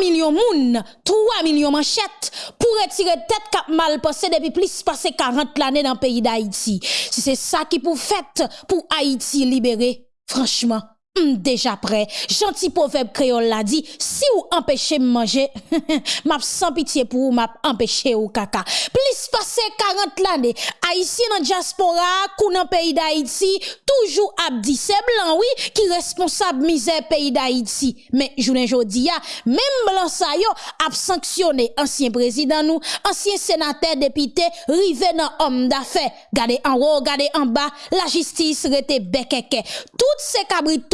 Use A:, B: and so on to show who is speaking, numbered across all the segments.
A: millions moun, 3 millions manchettes pour retirer tête cap mal passé depuis plus passé 40 l'année dans le pays d'Haïti. Si c'est ça qui pour fait pour Haïti libérer, franchement, Mm, déjà prêt. Gentil proverbe créole l'a dit, si vous empêchez de manger, m'a sans pitié pour vous, m'a empêché ou caca. Plus passé 40 l'année, haïtien dans diaspora, kou dans pays d'Haïti, toujours abdi c'est blanc oui qui responsable misère pays d'Haïti. Mais journée jodi ya, même blanc sa yo a sanctionné ancien président nous, ancien sénateur député, rivé dans homme d'affaires. Gardez en haut, gardez en bas, la justice rete bekeke. Toutes ces cabrites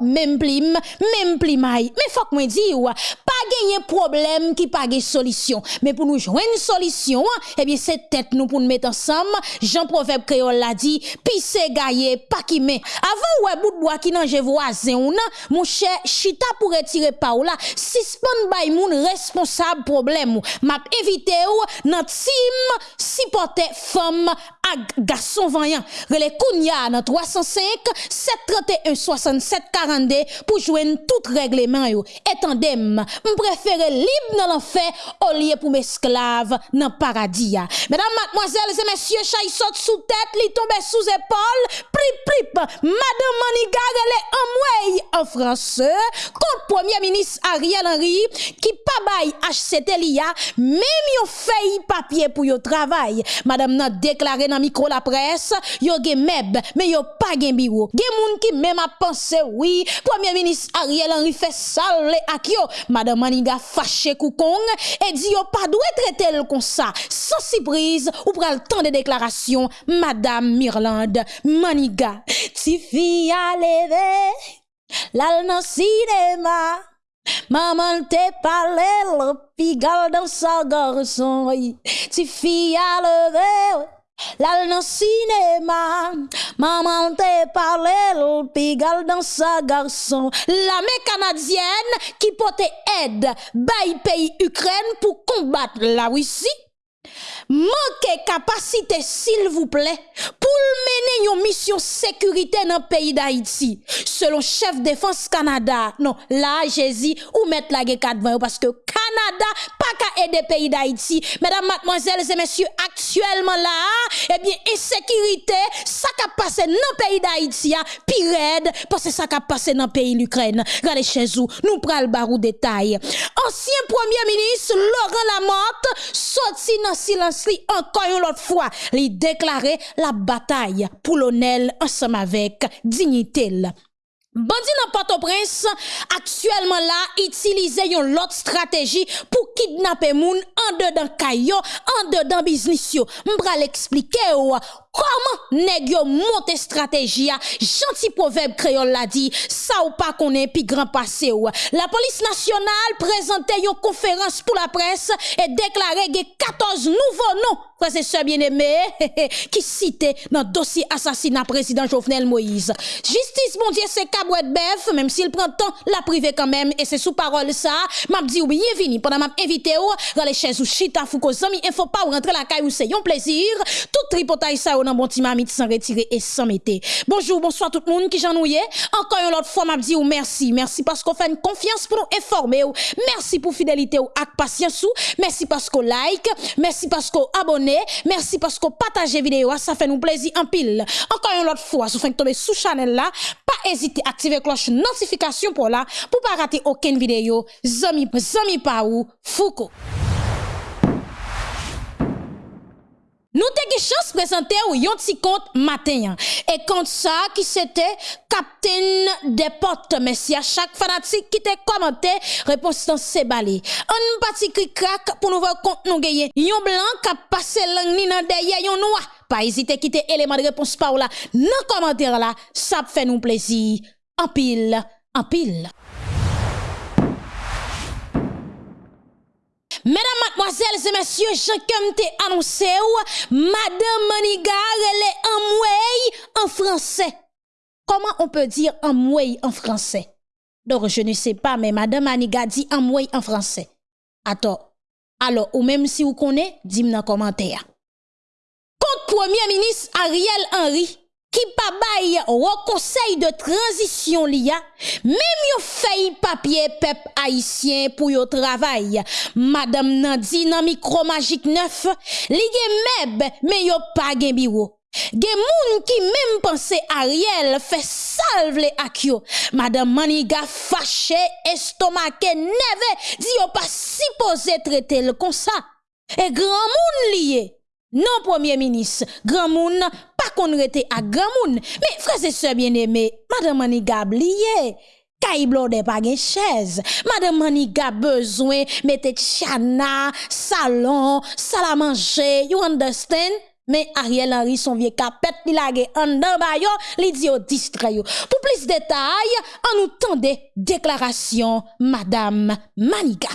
A: Même plim, même plimay. Mais faut que moi dire, pas gagner problème qui pas de solution. Mais pour nous jouer une solution, eh bien, c'est tête nous pour nous mettre ensemble. Jean Proverbe créole l'a dit, pisse gaye, pas qui met. Avant, ouais, bout de bois qui n'en voisin ou non, mon cher, chita pour retirer pa ou là, suspend moun responsable problème. M'a évité ou, nan team, supporter femme, ak gason vanyan. Rele Kounia nan 305 731 67 42 pou jwen tout regleman yo. Etan dem, m prefere lib nan l'enfer o liye pou m esklave nan paradiya. Medan matmoazel se mesye chay sot sou tèt, li tombe sou zepol, prip prip, madame maniga rele amwey an franse, kont premier ministre Ariel Henry ki pa bay HCT li ya, mem yo fey papye pou yo travay. Madame nan deklare nan micro la presse, yo gen meb mais yo pas gen bureau. Gen moun qui même a pensé oui, premier ministre Ariel Henry fait salé ak yo. Madame Maniga fâché koukong et dit yo pas doué traiter le comme ça. Sans surprise ou pral temps de déclaration Madame Mirland Maniga. Ti fi a levé Lal nan cinéma, maman te parlé le pigal dans sa garçon. Ti fille à lever, Lal nan cinéma, maman te parle l'pigal dans sa garçon. L'armée canadienne qui pote aide, bay pays Ukraine pour combattre la Russie. Manque capacité, s'il vous plaît, pour mener une mission sécurité dans le pays d'Haïti. Selon chef défense Canada, non, là, Jésus, ou mettre la guerre parce que Canada, pas qu'à aider pays d'Haïti. Mesdames, mademoiselles et messieurs, actuellement là, eh bien, insécurité, ça qui passé dans le pays d'Haïti, pire parce que ça qui passé dans le pays d'Ukraine. Regardez chez vous, nous prenons le barou détail. Ancien premier ministre Laurent Lamotte, sorti dans silence si encore une autre fois, lui déclarer la bataille pour l'honneur ensemble avec dignité. Bandi nan Port-au-Prince, aktuelman la, itilize yon lot strategi pou kidnape moun an de dan kayo, an de dan biznis yo. Mbra l'explike yo Comment nèg yo monte stratégie gentil proverbe créole l'a dit ça ou pas connaît pi grand passé ou. La police nationale présentait une conférence pour la presse et déclarait que 14 nouveaux noms frères et sœurs bien-aimés qui cités dans dossier assassinat président Jovenel Moïse. Justice mon Dieu c'est cabouette bœuf même s'il prend temps la privé quand même et c'est sous parole ça. M'a dit oui bienvenue pendant m'a invité ou dans les chaises ou chita fouko zami il faut pas rentrer la caille ou c'est un plaisir. Tout tripotaille ça nan bon sans retirer et sans. Bonjour, bonsoir tout le monde qui j'ennuie. Encore une autre fois, m'a dit ou merci. Merci parce qu'on fait une confiance pour nous informer. Merci pour fidélité ou patience. Merci parce qu'on like. Merci parce qu'on abonne. Merci parce qu'on partage vidéo. Ça fait nous plaisir en pile. Encore une autre fois, si vous faites tomber sous channel là, pas hésiter à activer cloche notification pour là, pour pas rater aucune vidéo. Zami, zami pa ou, Foucault. Nous avons chance de présenter yon petit compte matin. Et compte ça qui c'était captain des portes. Merci à chaque fanatique qui t'a commenté, réponse dans ces balais. Un petit crack pour nous voir compte nous gagner. Yon blanc qui a passé langue ni dans derrière yon noir. Pas hésiter quitter élément de réponse par là. Dans commentaire là, ça fait nous plaisir. En pile, en pile. Mesdames, mademoiselles et messieurs, je t'ai annoncé Madame Maniga, elle est en en français. Comment on peut dire en en français? Donc, je ne sais pas, mais Madame Maniga dit en en français. Attends. Alors, ou même si vous connaissez, dis-moi dans commentaire. Contre Premier ministre Ariel Henry, qui pa bail au conseil de transition liya, même yo feuille papier pep haïtien pour yo travail. Madame Nandi nan micro magique 9, li gen meb mais yo pas gen bureau. Gen moun ki même pense Ariel fait salve le ak yo. Madame Maniga fâché, estomake, neve, dit yo pas supposé traiter le comme ça. Et grand moun lié. non premier ministre, grand moun, pas qu'on rete à grand moun. Mais frère et sœurs bien-aimés, madame Maniga blié. Kay blonde pas gen chaise. Madame Maniga besoin mette chana, salon, salle à manger, you understand? Mais Ariel Henry son vieux capet li lage en dan bayo, li di yo distre yo. Pou plis detay, an nou tan de deklarasyon Madame Maniga.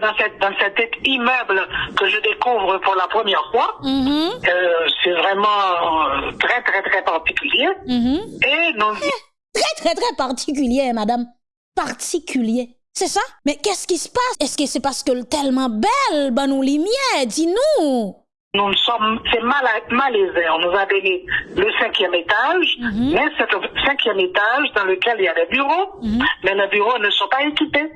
B: Dans, cette, dans cet immeuble que je découvre pour la première fois.
A: Mm-hmm.
B: Euh, c'est vraiment euh, très, très, très particulier.
A: Mm-hmm.
B: Et nous,
A: Très, très, très particulier, Madame. Particulier. C'est ça? Mais qu'est-ce qui se passe? Est-ce que c'est parce que le tellement belle, ben nous lumière, dis-nous.
B: Nous sommes, c'est mal, malaisé. On nous a donné le cinquième étage, mais c'est le cinquième étage dans lequel il y a des bureaux, mais les bureaux ne sont pas équipés.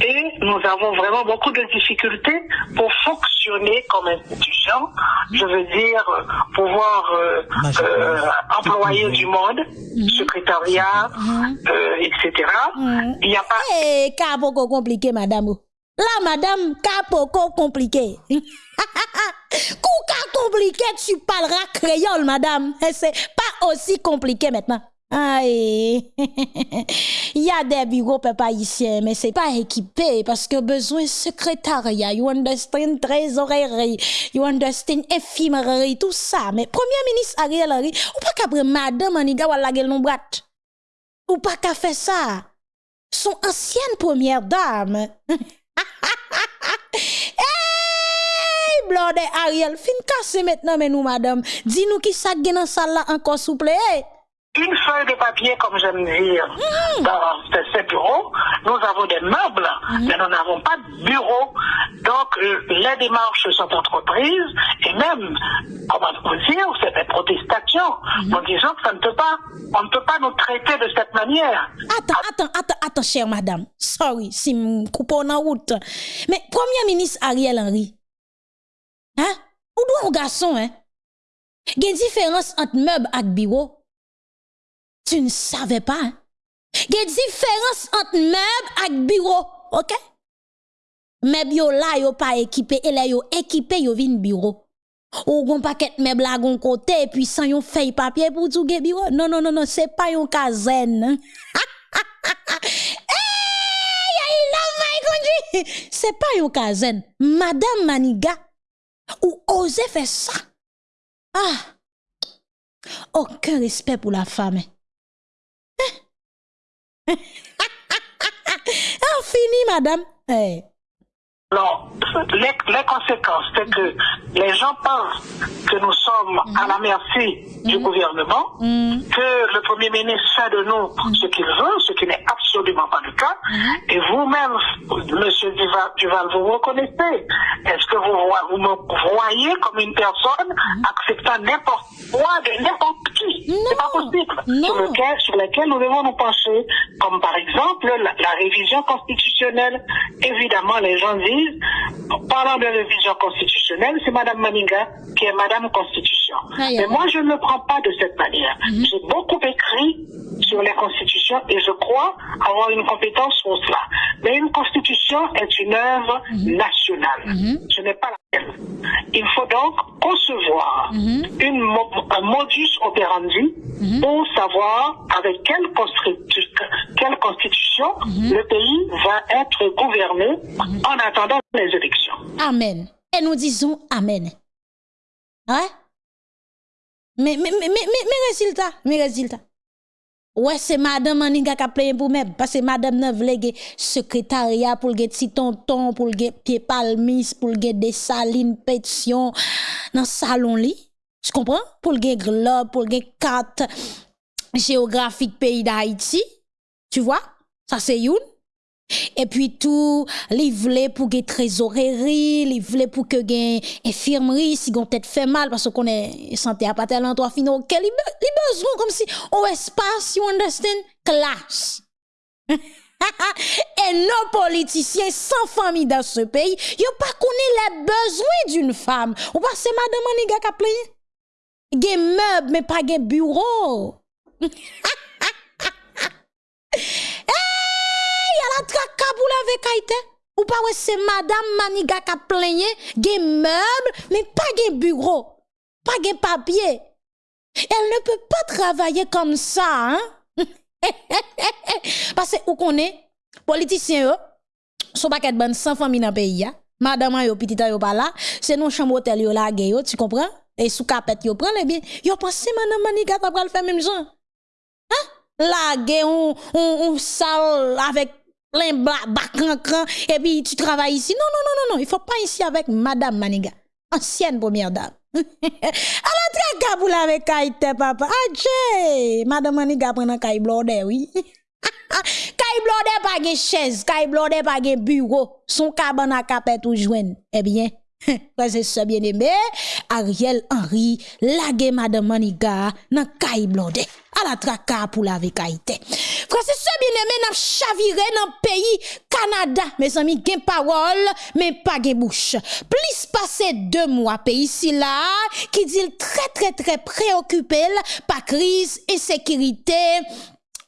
B: Et nous avons vraiment beaucoup de difficultés pour fonctionner comme institution. Je veux dire, pouvoir euh, euh, employer du monde, secrétariat, euh, etc. Il n'y a pas...
A: Eh, cas beaucoup compliqué, madame. Là, madame, beaucoup compliqué. Kou cas compliqué, tu parleras créole, madame. Et C'est pas aussi compliqué maintenant. Aïe. Il y a des bureaux papa ici, mais c'est pas équipé parce que besoin secrétariat, you understand trésorerie, you understand éphémérie, tout ça. Mais premier ministre Ariel Henry, ou pas qu'après madame Aniga la gueule non. Ou pas qu'à faire ça? Son ancienne première dame. hey, blonde Ariel, fin casse maintenant, mais nous, madame. Dis-nous qui ça dans salle là encore, s'il vous plaît.
B: Une feuille de papier, comme j'aime dire, dans ces, bureaux. Nous avons des meubles, mais nous n'avons pas de bureau. Donc, euh, les démarches sont entreprises, et même, comment vous dire, c'est des protestations. En disant que ça ne peut pas, on ne peut pas nous traiter de cette manière.
A: Attends, attends, attends, attends, chère madame. Sorry, si m coupe en route. Mais premier ministre Ariel Henry, hein? Ou doit un garçon, hein? Gen différence entre meuble et bureau. tu ne savais pas. Hein? Il y a différence entre meuble et bureau, OK Meuble yo là yo pas équipé et là yo équipé yo vin bureau. Ou gon paquet meuble là gon côté et puis sans yon feuille papier pour tout bureau. Non non non non, c'est pas yon kazen. hey, I love my country. C'est pas yon kazen, madame maniga, ou ose fe ça? Ah, aucun respect pour la femme. Ah, fini, madame. Hey.
B: Alors, les, les conséquences, c'est que les gens pensent que nous sommes à la merci du gouvernement, que le Premier ministre fait de nous ce qu'il veut, ce qui n'est absolument pas le cas. Et vous-même, Monsieur Duval, Duval, vous reconnaissez. Est-ce que vous, vous me voyez comme une personne acceptant n'importe quoi de n'importe qui? C'est pas possible.
A: Non.
B: Sur, lequel, sur lequel nous devons nous pencher, comme par exemple la, la révision constitutionnelle. Évidemment, les gens disent, en parlant de révision constitutionnelle, c'est Madame Maninga qui est Madame Constitution.
A: Aïe,
B: Mais moi, je ne le prends pas de cette manière. J'ai beaucoup écrit sur les constitutions et je crois avoir une compétence sur cela. Mais une constitution est une œuvre nationale. Ce n'est pas la même. Il faut donc concevoir une, mo- un modus operandi pour savoir avec quelle, constitu- quelle constitution le pays va être gouverné en attendant les élections.
A: Amen. Et nous disons Amen. Ouais? Mais, mais, mais, mais, mais, mais résultat, mais résultat. Ouais, c'est madame Maniga qui a payé pour même. Parce que madame n'a voulu secrétariat pour le petit tonton, pour le pied palmis, pour le des salines, pétition, dans le salon. Tu comprends? Pour le globe, pour le carte géographique pays d'Haïti. Tu vois? Ça c'est une. Et puis tout, li vle pour que trésorerie, li vle pour que gen infirmerie si gon tête fait mal parce qu'on est santé à pas tellement toi fino, quel li, li besoin comme si on espace, you understand, classe. et nos politiciens sans famille dans ce pays, yo pas connaît les besoins d'une femme. Ou pas c'est madame Maniga qui a plein. Gen meuble mais pas gen bureau. traka pour la kaite. Ou pas ouais c'est madame Maniga qui a plaigné, gen meuble, mais pas gen bureau. Pas gen papier. Elle ne peut pas travailler comme ça, hein? Parce que, ou connaît, politiciens, sont pas bonne sans famille dans le pays, ya. Madame yo petit yo pas là, c'est non chambre hôtel yo la yo, tu comprends? Et sous capette yo prend les bien, yo pense madame Maniga t'a pral faire même genre. Hein? La on on on sale avec et puis tu travailles ici. Non non non non non, il faut pas ici avec madame Maniga, ancienne première dame. A la traka pour la avec kaite papa. Adje, madame Maniga prend un kay blode oui. kay blode pas gen chaise, kay blode pas gen bureau, son cabane à capet ou joine. Eh bien, Prese se bien eme, Ariel Henry lage Madame Maniga nan kay blonde, ala traka pou la vekaite. Prese se bien eme nan chavire nan peyi Kanada, me zami gen parol, men pa gen bouche. Plis pase 2 mwa peyi si la, ki dil tre tre tre preokupel pa kriz e sekirite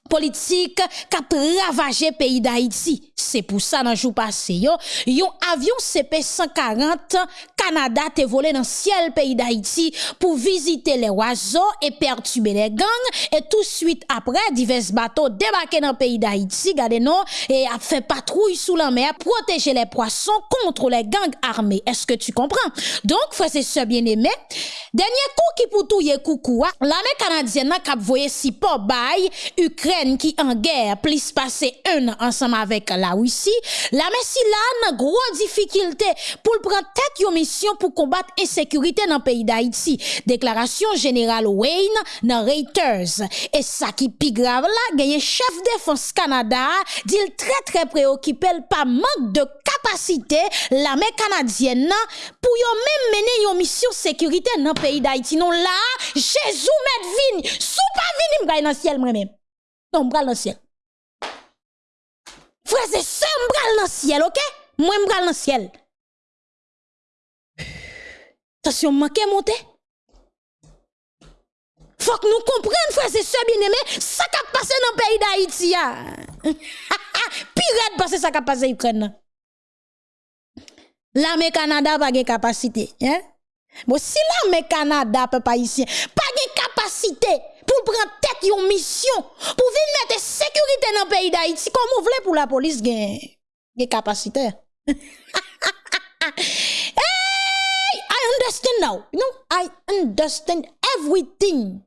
A: politik kap ravaje peyi da Haiti. C'est pour ça dans jour passé yo, yon avion CP140 Canada te volé dans ciel pays d'Haïti pour visiter les oiseaux et perturber les gangs et tout de suite après divers bateaux débarqués dans pays d'Haïti, regardez non et a fait patrouille sous la mer protéger les poissons contre les gangs armés. Est-ce que tu comprends? Donc frère c'est ce bien-aimé, dernier coup qui pour tout coucou, l'armée canadienne n'a voyé si pas bail Ukraine qui en guerre, plus passé un ensemble avec la la Russie. La Messi là, gros difficulté pour prendre tête yon mission pour combattre insécurité dans le pays d'Haïti. Déclaration générale Wayne dans Reuters. Et ça qui plus grave là, gagne chef défense Canada, dit très très préoccupé par manque de capacité l'armée canadienne pour yon même mener yon mission sécurité dans le pays d'Haïti. Non là, Jésus met vin, sous pas vin, m'gagne dans le ciel moi-même. Non, m'gagne dans le ciel. Frère, c'est ça, m'bral dans le ciel, ok? Moi, m'bral dans le ciel. Attention, manqué monter. Faut que nous comprenions, frère, c'est ça, bien aimé, ça qui a dans le pays d'Haïti. Pire parce que ça qui a passé en Ukraine. L'armée Canada pas de capacité. Hein? Bon, si l'armée Canada pas ici, pas de capacité pour prendre tête une mission, pour venir mettre sécurité dans le pays d'Haïti, comme vous voulez pour la police, gen, gen capacité. hey, I understand now. You I understand everything.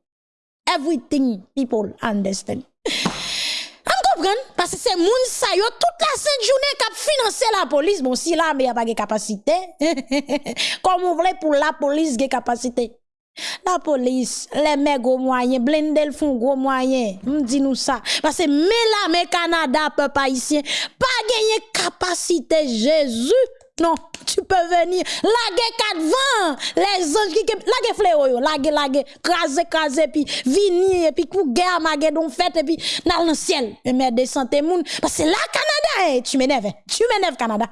A: Everything people understand. Vous comprenez? Parce que c'est moun sa yo toute la sainte journée qui a financé la police. Bon, si là, mais y a pas de capacité. Comme vous voulez pour la police, de capacité. La police, les mecs gros moyens, blendel font gros moyens. dit nous ça. Parce que mais Canada, peuple haïtien, pas gagner capacité Jésus. Non, tu peux venir. Laguer quatre vents. Les anges qui, laguer fléau yo. Laguer, laguer, craser, craser, puis venir, et puis kou guerre, maguer don fête, et puis dans le ciel. Et mais descendre tes moun. Parce que là, Canada, eh, tu m'énerves. Tu m'énerves, Canada.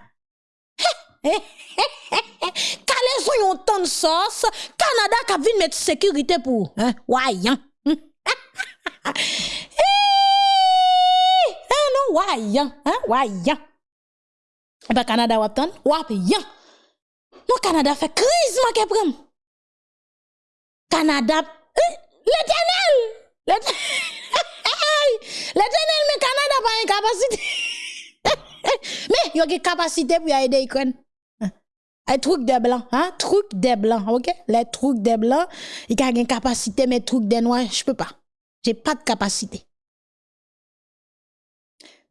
A: Kale sou yon ton sos, Kanada ka vin met sekirite pou. Wayan. Hmm? Eh, non, wayan. Wayan. Ebe Kanada wap ton, wap yan. Non, Kanada fe kriz ma keprem. Kanada, eh, le tenel. Le tenel me Kanada pa yon kapasite. Me, yon ki kapasite pou ya ede ikon. Un truc des blancs, hein? Truc des blancs, ok? Les trucs des blancs, il a une capacité, mais truc des noirs, je peux pas. J'ai pas de capacité.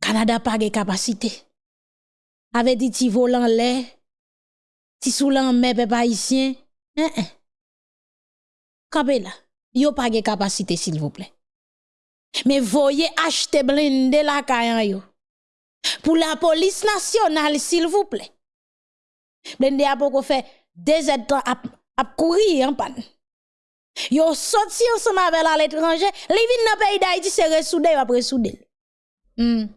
A: Canada pas de capacité avait dit ti volant lait, ti soulan mais peuple haïtien. Hein, hein. Pas de capacité s'il vous plaît. Mais voyez acheter blindé la yo. pour la police nationale, s'il vous plaît. Blende apoko fe dejet tan ap, ap kouri yon pan. Yo soti yon soma vel al etranje, li vin nan peyi da iti se resoude yo ap resoude. Mm.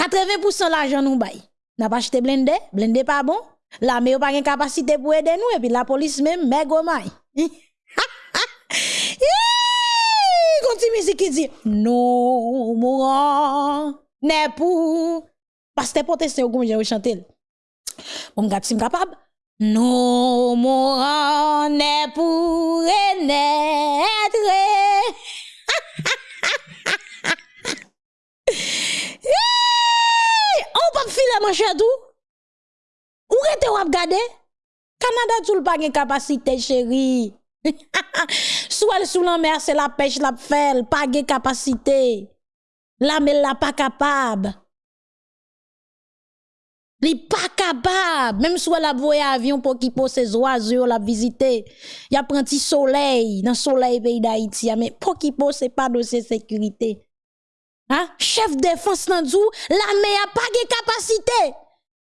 A: 80% la jan nou bay. N'a pas acheté blende, blende pas bon. La mais pas une capacité pour aider nous et puis la police même mais gomay. Continue musique qui dit non mourant n'est pour parce que protestant comme j'ai chanté. Bon, on gade si capable non mon est pour naître on pas filer manche chadou ou rete wap gade? Canada tout pas gen capacité chérie Souel sous la mer c'est la pêche la fait pas gen capacité la mais la pas capable Li pas capable, même soit la voye avion pour qui pose ses oiseaux la visiter. Y a petit soleil dans soleil pays d'Haïti, mais pour qui pose c'est pas dossier sécurité. Hein? Chef défense nan la mer a pas de capacité.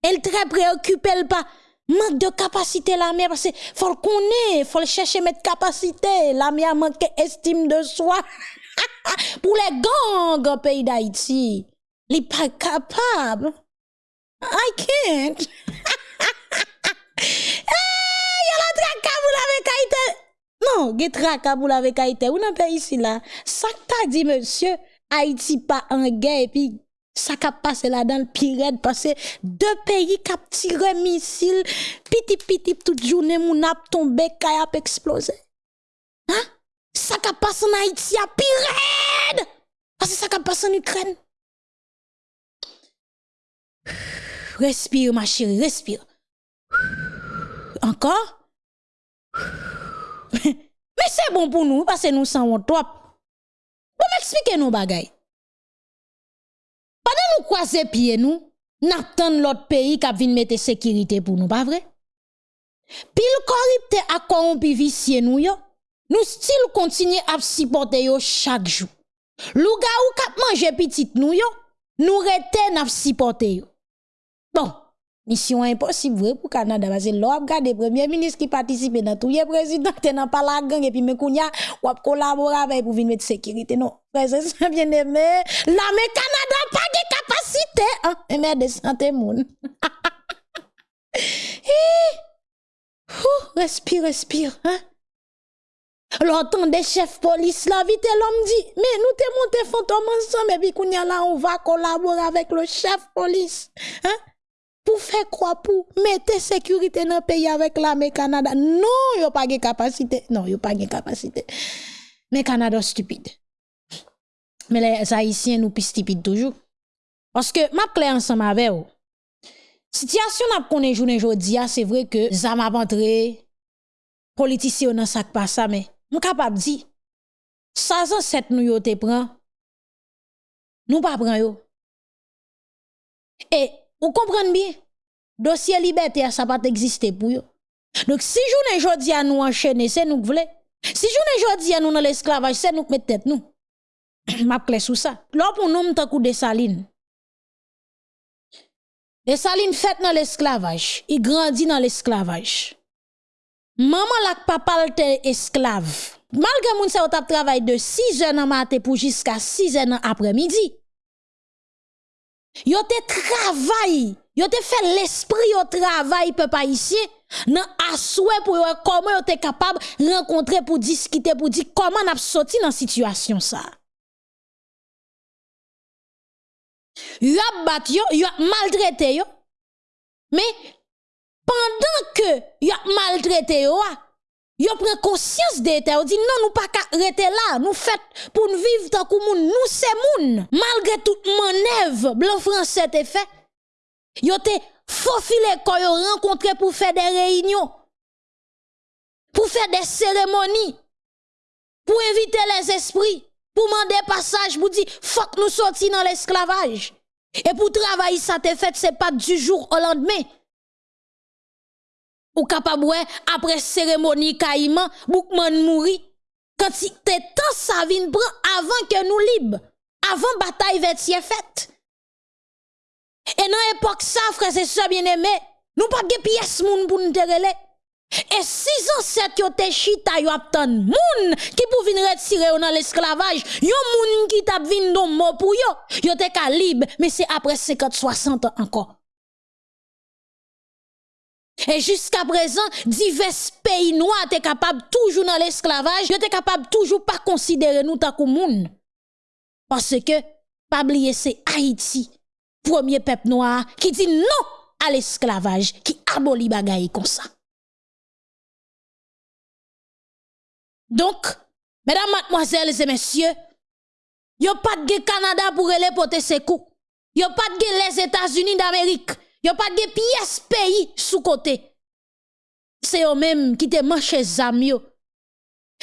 A: Elle très préoccupée, elle pas manque de capacité l'armée parce que faut le connaître, faut le chercher mettre capacité. L'armée a manqué estime de soi. Pour les gangs au pays d'Haïti, il pas capable. I can't. hey, y a la traka pour la Haïti. Non, a traka pour la Haïti. Ou nan pays ici là? Ça t'a dit monsieur, Haïti pas en guerre et puis ça qui passé là dans le pire parce que deux pays qui tiré missile piti piti toute journée mon ap tombé kay ap explosé hein? Ça qui passé en Haïti a pire parce que ça qui passé en Ukraine Respire, ma chérie, respire. Encore? Men se bon pou nou, pase nou san bon, wot wap. Pou m eksplike nou bagay. Padan nou kwaze pie nou, nap tan lot peyi kap vin mette sekirite pou nou, pa vre? Pil koripte ak korompi visye nou yo, nou stil kontinye ap sipote yo chak jou. Lou ga ou kap manje pitit nou yo, nou reten ap sipote yo. Bon, mission impossible pour Canada. Parce que l'on regarde premier ministre qui participe dans tout les président t'es dans pas la gang. Et puis me kounya ou collaborer avec pour venir mettre sécurité. Non. Frère bien aimé. L'armée Canada pas de capacité hein. Mais de santé moun respire respire hein. L'entend des chefs police la vite l'homme dit mais nous te monté fantôme ensemble. Et puis kounya là on va collaborer avec le chef police hein pour faire quoi pour mettre sécurité dans le pays avec l'armée Canada. Non, yo pas de capacité. Non, yo pas de capacité. Mais Canada stupide. Mais les Haïtiens nous plus stupides toujours. Parce que m'a clair ensemble avec vous. Situation n'a connaît journée jodi c'est vrai que ça m'a entré politicien dans sac pas ça mais suis capable dit 16 ans 7 nous yo te prend. Nous pas prend yo. Et vous comprenez bien? Dossier liberté, ça pas exister pour vous. Donc, si journée jodi à nous enchaîner, c'est nous voulons. Si journée jodi à nous dans l'esclavage, c'est nous qui mettons tête nous. M'a clé sous ça. Là, pour nous, m'ta coup de saline. Les salines faites dans l'esclavage, il grandit dans l'esclavage. Maman la papa était esclave. Malgré moun sa travail de 6 heures dans matin pour jusqu'à 6 heures après-midi. Yo te travail, yo te fait l'esprit au travail peuple haïtien nan asoué pour comment yo te capable rencontrer pour discuter pour dire comment n'a sorti dans situation ça. Yo bat yo, yo maltraité yo. Mais pendant que yo maltraité yo, Yo prend conscience de ça, dit non nous pas rester là, nous fait pour nous vivre tant que moun, nous c'est moun. Malgré toute manœuvre blanc français te fait. Yo te faufilé quand yo rencontré pour faire des réunions. Pour faire des cérémonies. Pour inviter les esprits, pour demander passage dire faut que nous sortions dans l'esclavage. Et pour travailler ça te fait c'est pas du jour au lendemain ou capable après cérémonie caïman boukman mouri. Quand te temps ça prend avant que nous libre avant bataille vetier faite Et dans l'époque ça, frère, c'est ça bien aimé, nous pas de pièces moun pour nous terreler. Et six ancêtres yo te chita yo aptan moun qui pour venir retirer dans l'esclavage, yo moun qui t'a vinn don mot pour yo, yo te libre, mais c'est après 50 60 ans encore. Et jusqu'à présent, divers pays noirs étaient capables toujours dans l'esclavage, étaient capables toujours pas considérer nous tant que moun. Parce que, pas oublier, c'est Haïti, premier peuple noir, qui dit non à l'esclavage, qui abolit bagaille comme ça. Donc, mesdames, mademoiselles et messieurs, a pas de Canada pour aller porter ses coups. a pas de les États-Unis d'Amérique. A pas de pièces pays sous côté. C'est eux même qui te manché zam yo.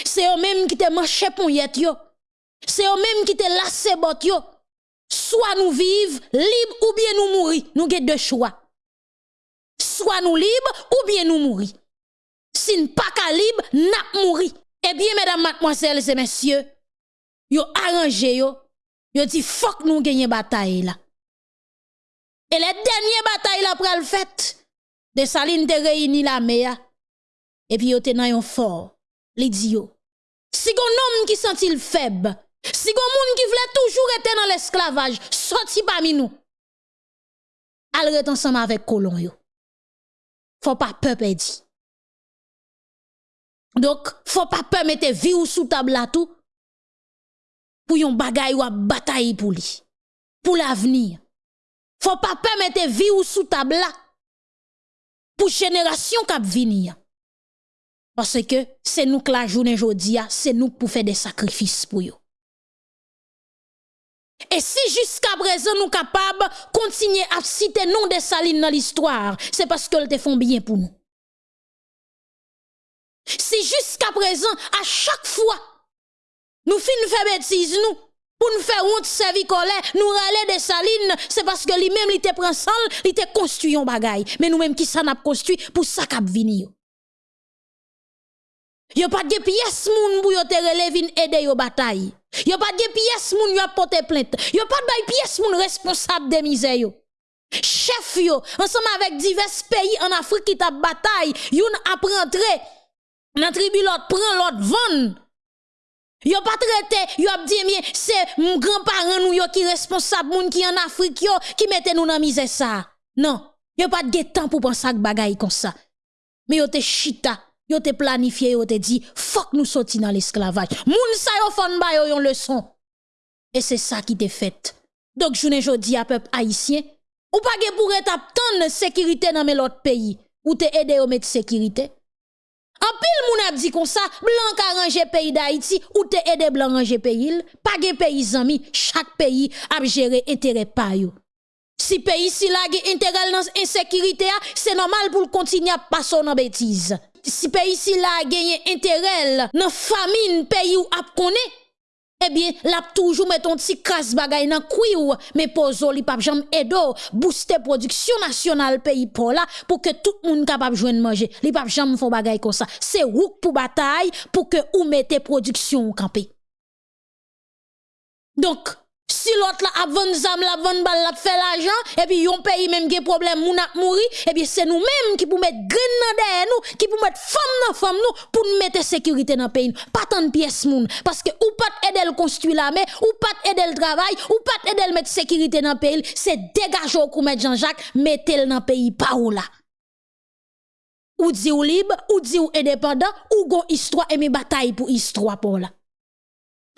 A: C'est eux même qui te manché pounyet yo. C'est eux même qui te lassé bot yo. Soit nous vivons libres ou bien nous mourir. Nous avons deux choix. Soit nous libres ou bien nous mourir. Si nous pas libre, nous mourir. Eh bien, mesdames, mademoiselles et messieurs, yo arrangé yo, yo dit fuck nous gagner bataille là. Et les dernières batailles la pral fait, de Saline te réunit la mea, et puis yo te nan yon fort, li di yo. Si gon homme qui sent il faible, si gon moun qui voulait toujours être dans l'esclavage, sorti parmi nous. Al ret ensemble avec colon yo. Faut pas peur dit. Donc, faut pas peur mettre vie ou sous table là tout pour yon bagay ou bataille pour lui, pour l'avenir. Faut pas permettre vie ou sous table là pour génération qui venir. Parce que c'est nous que la journée aujourd'hui, c'est nous pour faire des sacrifices pour eux. Et si jusqu'à présent nous capables de continuer à citer nom de salines dans l'histoire, c'est parce qu'elles te font bien pour nous. Si jusqu'à présent, à chaque fois, nous finissons faire bêtises, nous, pour nous faire honte, servir colère, nous râler des salines, c'est parce que lui-même, il te prend sol, il te construit un bagaille. Mais nous-mêmes, qui ça n'a construit pour ça qu'a venir. Yo pas de pièces moun pour yo te relever aider yo bataille. Yo pas de pièces moun yo porter plainte. Yo pas de pièces moun responsable de misère yo. Chef yo, ensemble avec divers pays en Afrique qui t'a bataille, yon a rentré Nan tribu l'autre prend l'autre vend. Yo pas traité, yo a dit c'est mon grand-parent nous yo qui responsable moun qui en Afrique yo qui mette nous dans misère ça. Non, yo pas de temps pour penser à bagaille comme ça. Mais yo te chita, yo te planifié, yo te dit faut nous sortir dans l'esclavage. Moun sa yo fon ba yo yon leçon. Et c'est ça qui te fait. Donc journée jodi à peuple haïtien, ou pas pour tant sécurité dans l'autre pays ou te aider au mettre sécurité. En pile moun a dit comme ça, blanc a rangé pays d'Haïti ou te aidé blanc ranger pays, pas de pays amis, chaque pays a géré intérêt pa yo. Si pays si la intérêt dans insécurité, c'est normal pour continuer à passer dans bêtise. Si pays si la gagné intérêt dans famine pays ou ap connaît, eh bien, l'a toujours met ton petit casse bagay nan ou mais pozo li pap jam edo, booster production nationale pays pour là, pour que tout le monde capable joindre manger. Li pap jam font bagay comme ça. C'est rouk pour bataille, pour que ou mette production campé. Donc, Si l'autre la a vendu zam, la vendu bal, la fait l'argent, et puis yon pays même qui problème, moun a mouri, et puis c'est nous-mêmes qui pour mettre grain dans derrière nous, qui pour mettre femme dans femme nous, pour mettre sécurité dans pays. Pas tant de pièces moun, parce que ou pas aider le construire la mer, ou pas aider le travail, ou pas aider le mettre sécurité dans pays, c'est dégager au mettre Jean-Jacques, mettez-le dans pays pas ou là. Ou dit ou libre, ou dit ou indépendant, ou gon histoire et mes batailles pour histoire pour là.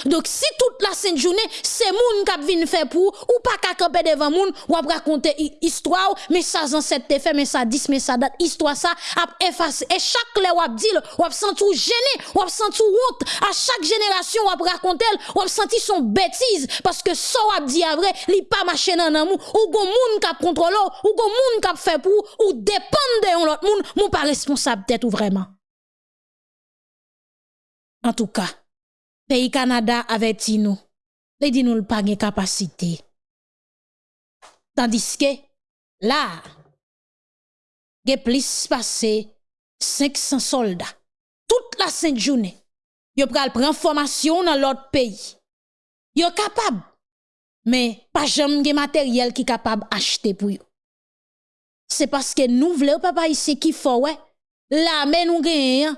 A: Donc si toute la sainte journée, c'est moun qui vient faire pour ou pas qu'à camper devant moun ou ap raconter histoire, mais ça ancêtre te fait, mais ça 10, mais ça date histoire ça ap effacer et chaque le ou ap dit, ou ap senti gêné, ou ap senti honte. À chaque génération ou ap raconter, ou ap senti son bêtise. Parce que ça ou ap dit à vrai, li pas marché dans amour ou gon moun qui contrôle ou gon moun qui fait pour ou dépend de l'autre moun, moun pas responsable tête ou vraiment. En tout cas, Pays Canada avait dit nous, il dit nous pas de capacité. Tandis que là, il y a plus passé 500 soldats. Toute la sainte journée, ils pral prendre formation dans l'autre pays. Ils capable mais pas jamais matériel qui capable acheter pour eux. C'est parce que nous voulons papa ici qui faut ouais. La mais nous gagnons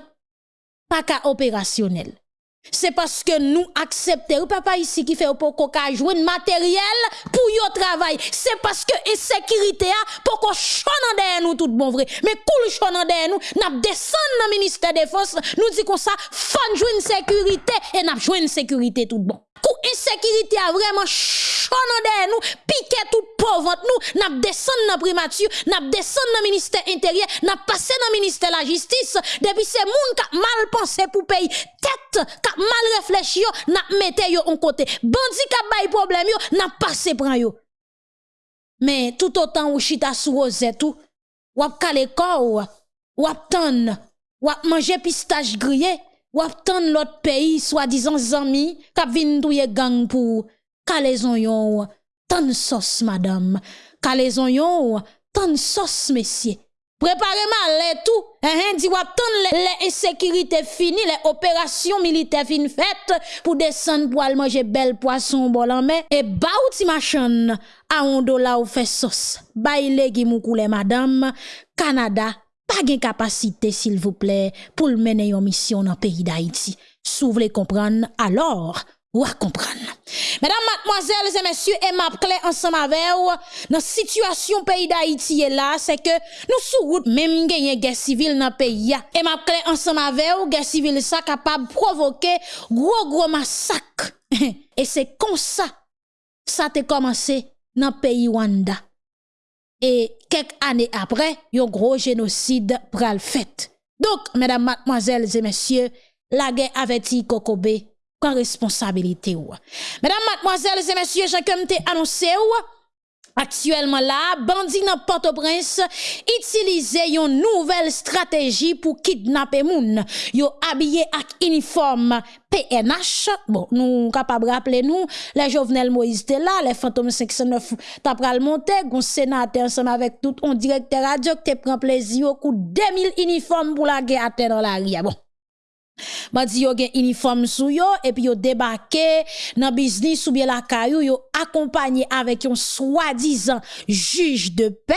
A: pas qu'à opérationnel. Se paske nou aksepte ou papa isi ki fe ou pou ko ka jwen materyel pou yo travay. Se paske esekirite a pou ko chonan deye nou tout bon vre. Me kou l chonan deye nou, nap desen nan minister defos, nou di kon sa fan jwen sekurite e nap jwen sekurite tout bon. Kou insécurité a vraiment derrière nous, piqué tout pauvre nous, n'a descend dans primature, n'a descend dans ministère intérieur, n'a passé dans ministère la justice. Depuis c'est moun qui mal pensé pour payer tête, qui mal réfléchi, n'a mette yo en côté. Bandi qui bay problème yo, n'a passé prend yo. Mais tout autant ou chita sous rosette ou ap kale corps, ou ap ton, ou ap manger pistache grillé, wap tan lot peyi swadizan zami kap vin touye gang pou kalezon yon tan sos madame, kalezon yon tan sos mesye. Prepare mal le tout, hein, eh, eh, di wap tan le, le insekirite fini, le operasyon milite fin fèt pou desen pou al manje bel poason bolan men, e ba ou ti machan a on do la ou fe sos. Bay le gimou koule madame, Kanada, pa gen kapasite sil vouple pou l mene yon misyon nan peyi d'Haïti. Sou vle kompran, alor ou a kompran. Mesdames, mademoiselles et messieurs, et map kle ansam avew, nan situasyon peyi d'Haïti ye la, se ke nou sou gout menm genye gen sivil nan peyi ya. Et map kle ansam avew, gen sivil sa kapab provoke gro gro masak. e se konsa sa te komanse nan peyi Wanda. Et quelques années après, un gros génocide pral fait. Donc, mesdames, mademoiselles et messieurs, la guerre avait dit Kokobe Quoi responsabilité ou. Mesdames, mademoiselles et messieurs, j'ai comme annoncé ou, Actuellement là, bandits dans Port-au-Prince utilisent une nouvelle stratégie pour kidnapper moun. Yo habillé avec uniforme PNH. Bon, nous capable rappeler nous, les Jovenel Moïse étaient là, les fantômes 509 t'a pral monter, gon sénateur ensemble avec tout on directeur radio qui prend plaisir au coup 2000 uniformes pour la guerre à dans la ria. Bon. Bandi yo gen uniforme sou yo, et puis yo débarqué dans business ou bien la caillou, yo accompagné avec un soi-disant juge de paix.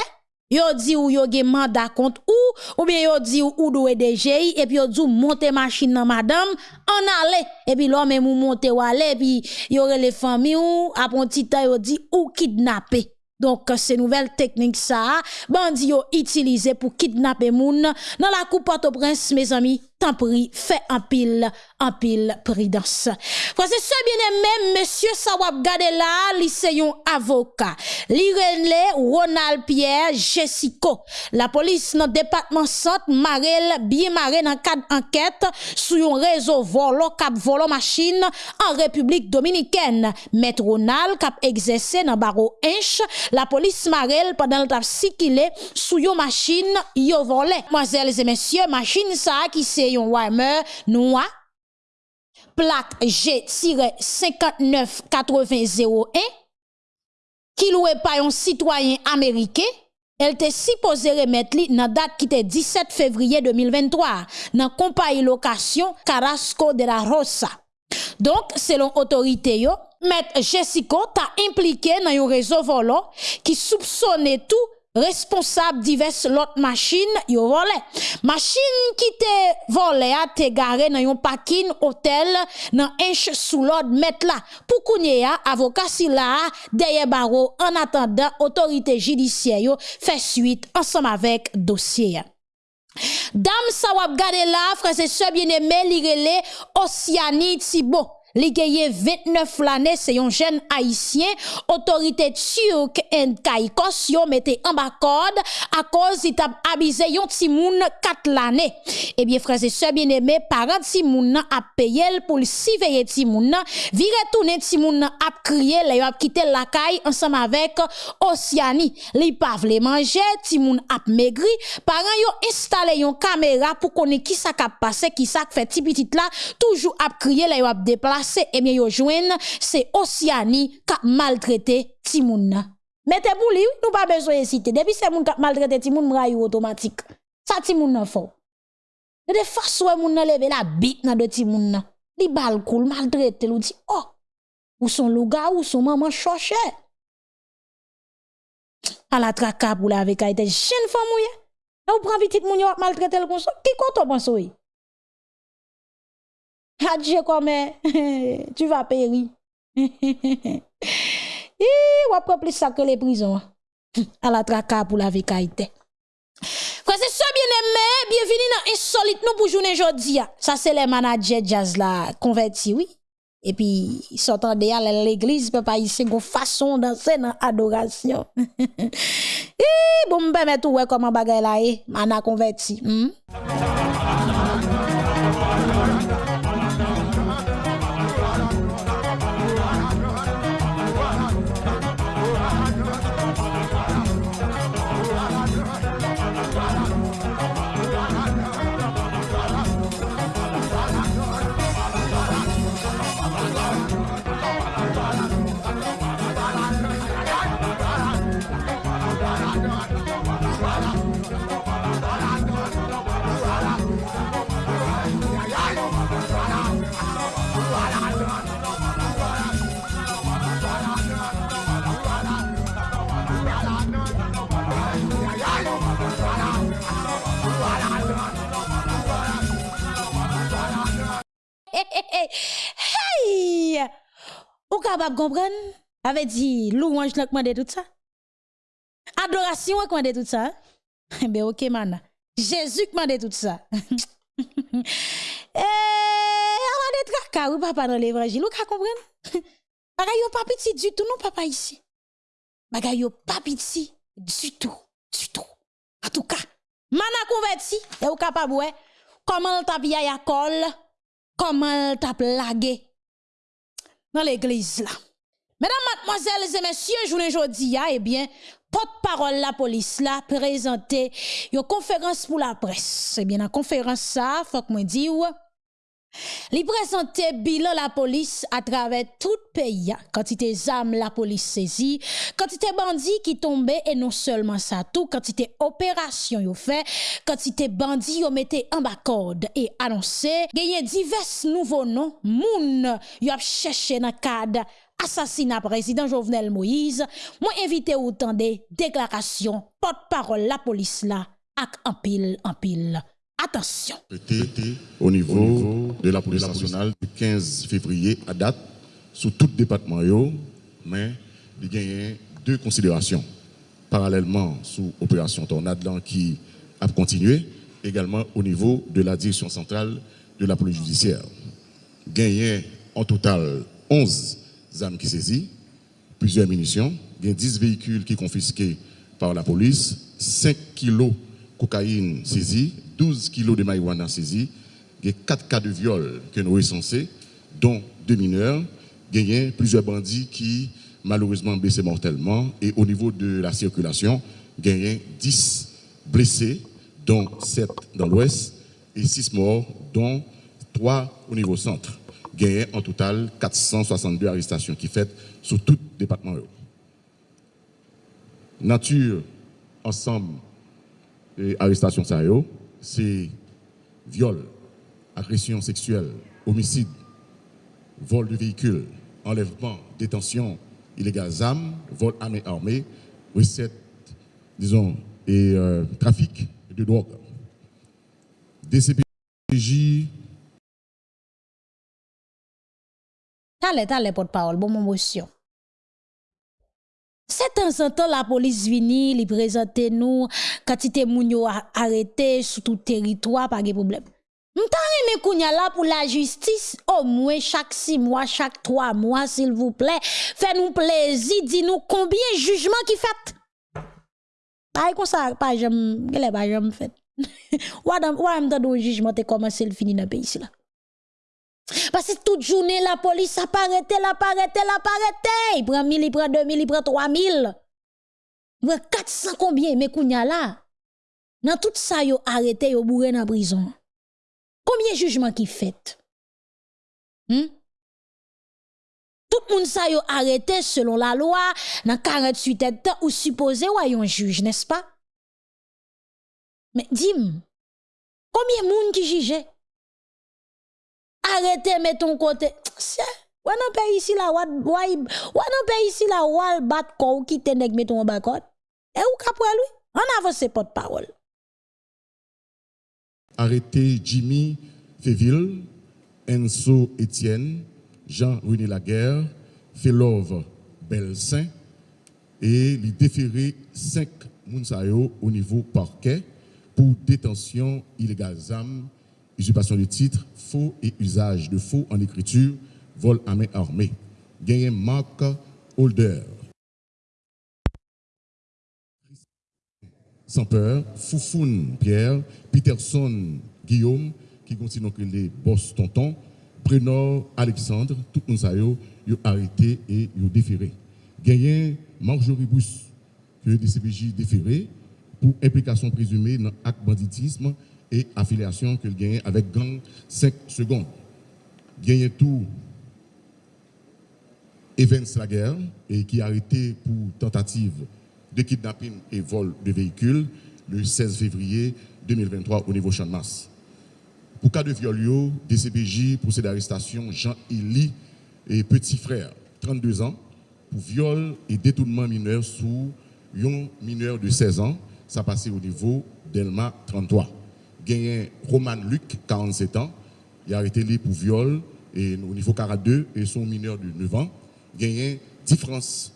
A: Yo dit ou yo gen mandat contre ou, ou bien yo dit ou ou doit DGI, et puis yo dit monter machine dans madame, en aller, et puis l'homme ou monter ou aller, et puis yo les familles ou, après un yo dit ou kidnapper. Donc, ces nouvelles techniques, ça, bandi yo utilisé pour kidnapper moun dans la coupe Port-au-Prince, mes amis, tan pri fe anpil, anpil pridans. Fwase se bien emem, Monsie Sawab Gadela, li se yon avoka. Li renle, Ronald Pierre Jessico. La polis nan depatman sant, marel, biye mare nan kad anket, sou yon rezo volo kap volo machin an Republik Dominiken. Met Ronald kap egzese nan baro enche, la polis marel padan tap sikile sou yon machin yo vole. Mwazel ze monsye, machin sa ki se yon noir plaque G-598001 qui loué par un citoyen américain elle était supposée remettre li dans date qui était 17 février 2023 dans compagnie location Carrasco de la Rosa. Donc, selon autorité yo, Jessica t'a impliqué dans un réseau volant qui soupçonnait tout responsable diverses l'autre machine yo volé machine qui te volé a te garé dans un parking hôtel dans inch sous l'ordre mettre là pour kounye a avocat si là derrière barreau en attendant autorité judiciaire yo fait suite ensemble avec dossier Dame sa wap gade la, frère et sœurs bien-aimés, li Oceanie Thibault. Li geye 29 l'année, c'est un jeune haïtien, autorité turque en Kaikos, yon mette en bas corde, à cause il t'a abusé yon timoun 4 l'année. Eh bien, frères et sœurs bien-aimés, parents timoun a payé pour le surveiller timoun, vire tourner timoun a crié, les a quitté la caille ensemble avec Oceanie. Li pas vle manger, timoun a maigri, parents yon installé yon caméra pour connaître qui ça a passé, qui ça fait petit petit là, toujours a crié, les a déplacé pase, ebyen eh yo jwen, se Osyani kap maltrete timoun nan. Mete pou li, nou pa bezo esite. Depi se moun kap maltrete timoun, mra yo otomatik. Sa timoun nan fò. De de faswe moun nan leve la bit nan de timoun nan. Li bal koul, maltrete lou di, oh, ou son louga, ou son maman choche. A la traka pou la veka ite jen fò mouye. Na ou pran vitit moun yo ap maltrete l kon so, ki konton pan so yi? Hadje kome, tu va peri. I wap prop li sakre le prison. A la traka pou la vekaite. Kwa se so bien eme, bienveni nan insolite nou pou jounen jodi ya. Sa se le manajer jazz la konverti, oui. E pi, sotan de al l'eglise, pe pa yise go fason danse nan adorasyon. I, bon mbe metou we koman bagay la e, mana konverti. Hmm? Capable comprendre? Avait dit louange n'a commandé tout ça? Adoration a commandé tout ça? Ben OK man. Jésus commandé tout ça. Eh, on a des tracas ou papa dans l'évangile, ou ka comprendre? Bagay pas petit du tout non papa ici. Bagay yo pas petit du tout, du tout. En tout cas, mana converti, et ou capable ouais, comment t'a bien ya col comment t'a plagué dans l'église là. Mesdames, mademoiselles et messieurs, journée aujourd'hui, eh bien, porte-parole la police là présenté une conférence pour la presse. Eh bien, la conférence ça, faut que moi dire Li prezante bilan la polis a travè tout peyi, kantite zam la polis sezi, kantite bandi ki tombe e non selman sa tou, kantite operasyon yo fe, kantite bandi yo mette an bakord e anonse, genye divers nouvo non, moun yo ap chèche nan kade asasina prezident Jovenel Moïse, mwen evite ou tan de deklarasyon, pot parol la polis la ak anpil anpil. En pile. Attention.
C: Au niveau de la police nationale, du 15 février à date, sous tout département, mais il y a deux considérations. Parallèlement, sous opération Tornade qui a continué, également au niveau de la direction centrale de la police judiciaire. Gagné en total 11 armes qui saisies, plusieurs munitions, il y a 10 véhicules qui confisqués par la police, 5 kilos cocaïne saisie, 12 kilos de marijuana saisie, il y a 4 cas de viol que nous recensés, dont deux mineurs, plusieurs bandits qui malheureusement blessés mortellement, et au niveau de la circulation, il y a 10 blessés, dont 7 dans l'ouest, et 6 morts, dont 3 au niveau centre. Il y a en total 462 arrestations qui faites sur tout le département. Nature, ensemble, et arrestation ça c'est viol, agression sexuelle, homicide, vol de véhicule, enlèvement, détention illégale vol armé armé, recette, disons, et euh, trafic de drogue. DCPJ.
A: Porte-parole, bon, motion. C'est temps en temps la police vini, li présente nous quantité moun yo arrêté sur tout territoire pas de problème. M'ta aimé kounya la justice au moins chaque six mois, chaque trois mois s'il vous plaît, fais nous plaisir, dis nous combien jugement qui fait. Pas comme ça, pas j'aime, quel est pas j'aime fait. Ou adam, ou am jugement te commencé le fini là? Parce que toute journée, la police a pas arrêté, la pas arrêté, la pas arrêté. Il prend 1000, il prend 2000, il prend 3000. Il prend 400 combien, mais kounya là. Dans tout ça, yo arrêté, yo bourré dans prison. Combien de jugements qui fait? Hmm? Tout le monde ça yo arrêté selon la loi, dans 48 heures ou supposé ou un juge, n'est-ce pas? Mais dis-moi, combien de monde qui jugeait? Arrêtez, mettons côté. Ou nan pays ici là, ou nan pays ici kou qui te nèg meton bakot? Et ou kapre lui? On avance porte-parole.
C: Arrêté Jimmy Féville, Enzo Etienne, Jean-René Laguerre, Felove Belsin et les déféré cinq Mounsayo au niveau parquet pour détention illégale usurpation de titres, faux et usage de faux en écriture, vol à main armée. Gagné Marc Holder. Sans peur, Foufoun Pierre, Peterson Guillaume, qui continue que les boss tonton, Prénor Alexandre, tout le monde ont arrêté et ont déféré. Gagné Marjorie Bousse, que le DCPJ déféré pour implication présumée dans acte banditisme et affiliation que gagne avec gang 5 secondes. Gagné tout Evans Laguerre et qui a arrêté pour tentative de kidnapping et vol de véhicules le 16 février 2023 au niveau masse. Pour cas de viol, DCPJ procède d'arrestation Jean-Élie et petit frère, 32 ans, pour viol et détournement mineur sous un mineur de 16 ans, ça passé au niveau d'Elma 33. Gagné Roman Luc, 47 ans, il a arrêté lui pour viol et au niveau 42 et son mineur de 9 ans. Gagné différence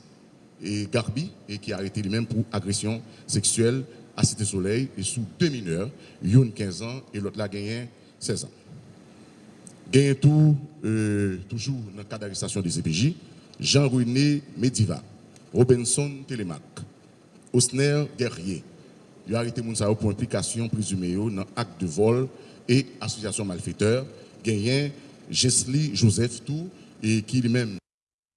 C: et Garbi et qui a arrêté lui-même pour agression sexuelle à Cité Soleil et sous deux mineurs, une 15 ans et l'autre là gagné 16 ans. Gagné tout, euh, toujours dans le cas d'arrestation des CPJ, Jean-René Mediva, Robinson Télémac, Osner Guerrier. Il a arrêté Mounsao pour implication présumée dans acte de vol et association malfaiteur. Gagné Jesli Joseph Tout et qui lui-même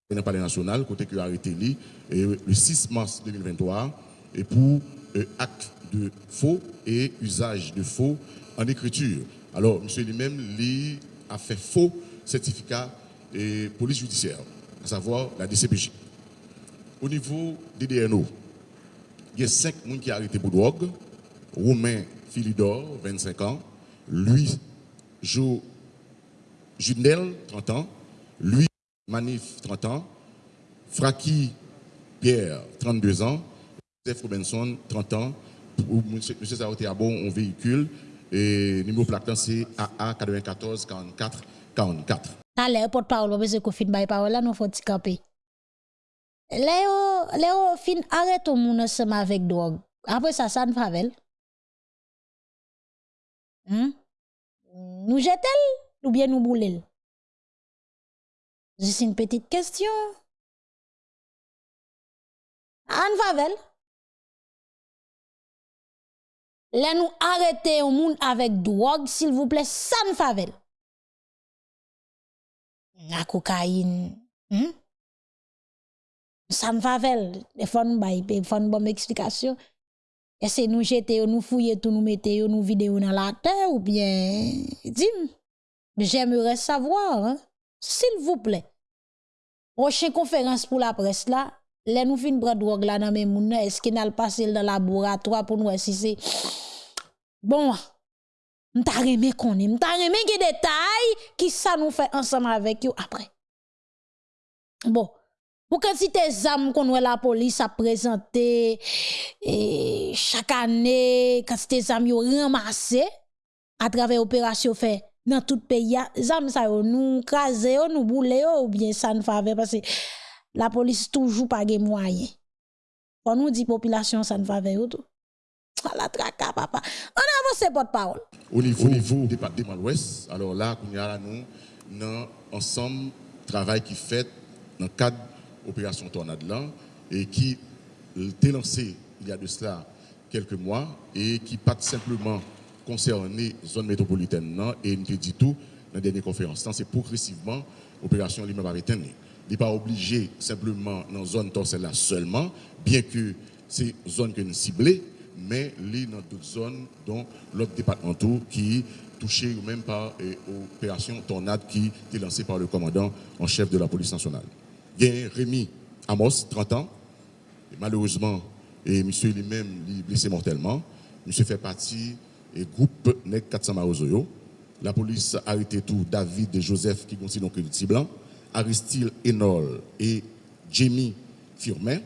C: dans le palais national, côté qui a arrêté lui, le 6 mars 2023 et pour euh, acte de faux et usage de faux en écriture. Alors, monsieur lui-même, lui a fait faux certificat et police judiciaire, à savoir la DCPJ. Au niveau des DNO, il y a cinq personnes qui arrêté pour drogue. Romain Philidor, 25 ans. Lui, Jo Junel, 30 ans. Lui, Manif, 30 ans. Fraki Pierre, 32 ans. Joseph Robinson, 30 ans. Monsieur, monsieur Saroté a bon un véhicule. Et numéro plaque c'est AA 94 44 44.
A: Allez, porte-parole, parce que fin by parole nous faut camper? Le yo, le yo fin areto moun seman vek drog. Apre sa san favel. Hmm? Nou jetel ou bien nou boulel? Jis in petit kestyon. An favel. Le nou arete ou moun avek drog, sil vouple san favel. Na kokain. Hmm? Ça ne favel. Il faut nous faut nous bonne explication. Est-ce que nous jeter, nous fouiller tout, nous mettre, nous vider dans la terre ou bien, dis J'aimerais savoir, hein? s'il vous plaît. Prochaine conférence pour la presse là, les nous fin prendre drogue là dans moun, est-ce qu'il n'a passé dans le laboratoire pour nous si c'est bon? M'ta remé connaît, m'ta remé des détails qui ça nous fait ensemble avec vous après. Bon, Ou quantité d'armes qu'on la police a présenté et chaque année quantité d'armes yo ramassé à travers opération fait dans tout pays zam ça yo nous craser yo nous bouler ou bien ça ne faveur parce que la police toujours pas de moyens. On nous dit population ça ne faveur tout. À la traka papa. On avance porte parole.
C: Au niveau, Au niveau département de l'Ouest, alors là qu'on y a là nous dans ensemble travail qui fait dans cadre de l'opération Tornade là et qui été lancé il y a de cela quelques mois et qui pas simplement concerné zone métropolitaine non, et nous dit tout dans la dernière conférence. C'est progressivement l'opération lui-même il n'est pas obligé simplement dans la zone torselle là seulement, bien que c'est une zone que nous ciblons, mais dans d'autres zones, dont l'autre département qui touché même par l'opération Tornade qui est lancée par le commandant en chef de la police nationale. Il y a Rémi Amos, 30 ans, et malheureusement, et monsieur lui-même est blessé mortellement. Monsieur fait partie du groupe NEC 400 Marozoyo. La police a arrêté tout David et Joseph qui considèrent donc le blanc Aristide Enol et Jamie Firmin.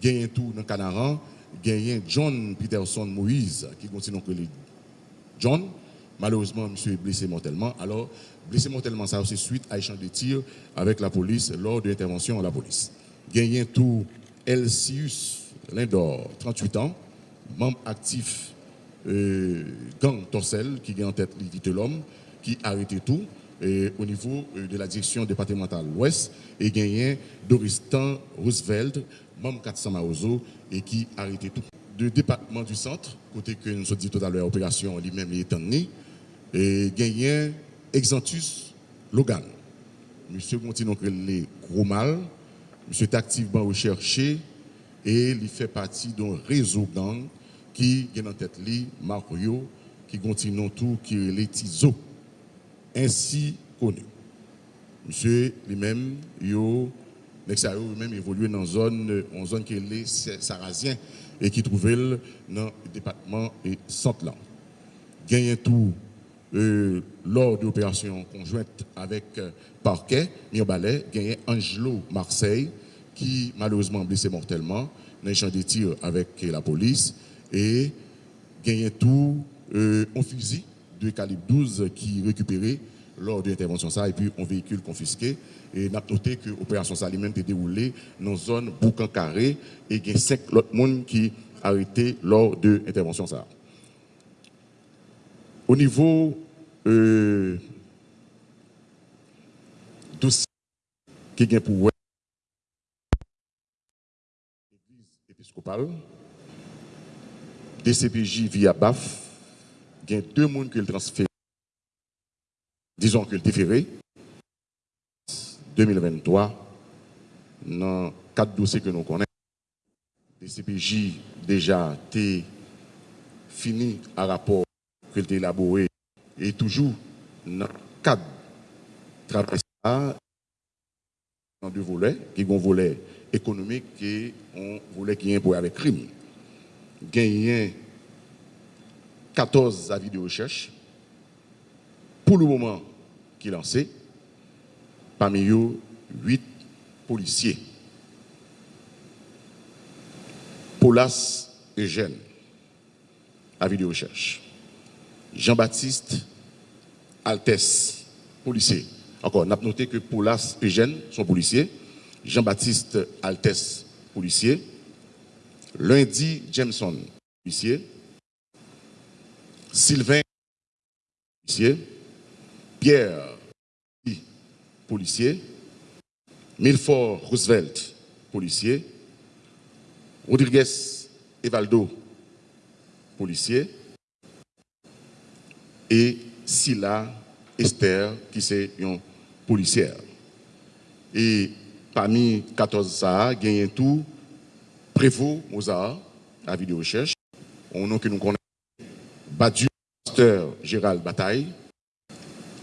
C: Gagne tout dans Canaran, gagne John Peterson Moïse qui continue que John. Malheureusement, monsieur est blessé mortellement. Alors, blessé mortellement, ça aussi suite à échange de tirs avec la police lors de l'intervention de la police. Gagne tout Elsius Lindor, 38 ans, membre actif euh, gang Torsel, qui est en tête de l'homme, qui arrêté tout au niveau euh, de la direction départementale ouest et gagné Doristan Roosevelt, membre 400 Maozo, et qui arrêté tout. Le département du centre, côté que nous avons dit tout à l'heure, opération lui-même est né, et gagné Exantus Logan. Monsieur continue les gros mal, monsieur est activement recherché et il fait partie d'un réseau gang qui est en tête Mario, qui continue tout, qui est les Tizo, ainsi connu. Monsieur lui-même, lui-même évolué dans une zone, en zone qui est Sarrazien et qui trouvait dans le département et Centre-Land. Gagné tout euh, lors de l'opération conjointe avec euh, Parquet, Miobalais, gagné Angelo Marseille, qui malheureusement blessé mortellement dans échange de tirs avec la police et gagné tout euh, un fusil de calibre 12 qui récupéré lors de l'intervention ça et puis un véhicule confisqué et n'a noté que l'opération ça lui-même été déroulée dans une zone boucan carré et il y a cinq autres personnes qui arrêtés lors de l'intervention ça. Au niveau euh, dossier qui est pour l'église épiscopale, DCPJ via BAF, il y a deux personnes qui le transféré, disons que le déféré, 2023, dans quatre dossiers que nous connaissons. DCPJ déjà été fini à rapport que été élaboré et toujours dans le cadre travail dans deux volets, qui ont un volet économique et un volet qui est un avec crime. Gagné 14 avis de recherche pour le moment qui lancé, parmi eux 8 policiers. Paulas Eugène, avis de recherche. Jean-Baptiste Altès, policier. Encore, on a noté que Paulas Eugène sont policiers. Jean-Baptiste Altès, policier. Lundi Jameson, policier. Sylvain, policier. Pierre, policier. Milford Roosevelt, policier. Rodriguez Evaldo, policier et Silla Esther, qui est une policière. Et parmi 14 ça, il y a tout Prévost Mozart, à vidéo recherche, on nom que nous connaissons, Badu Pasteur Gérald Bataille,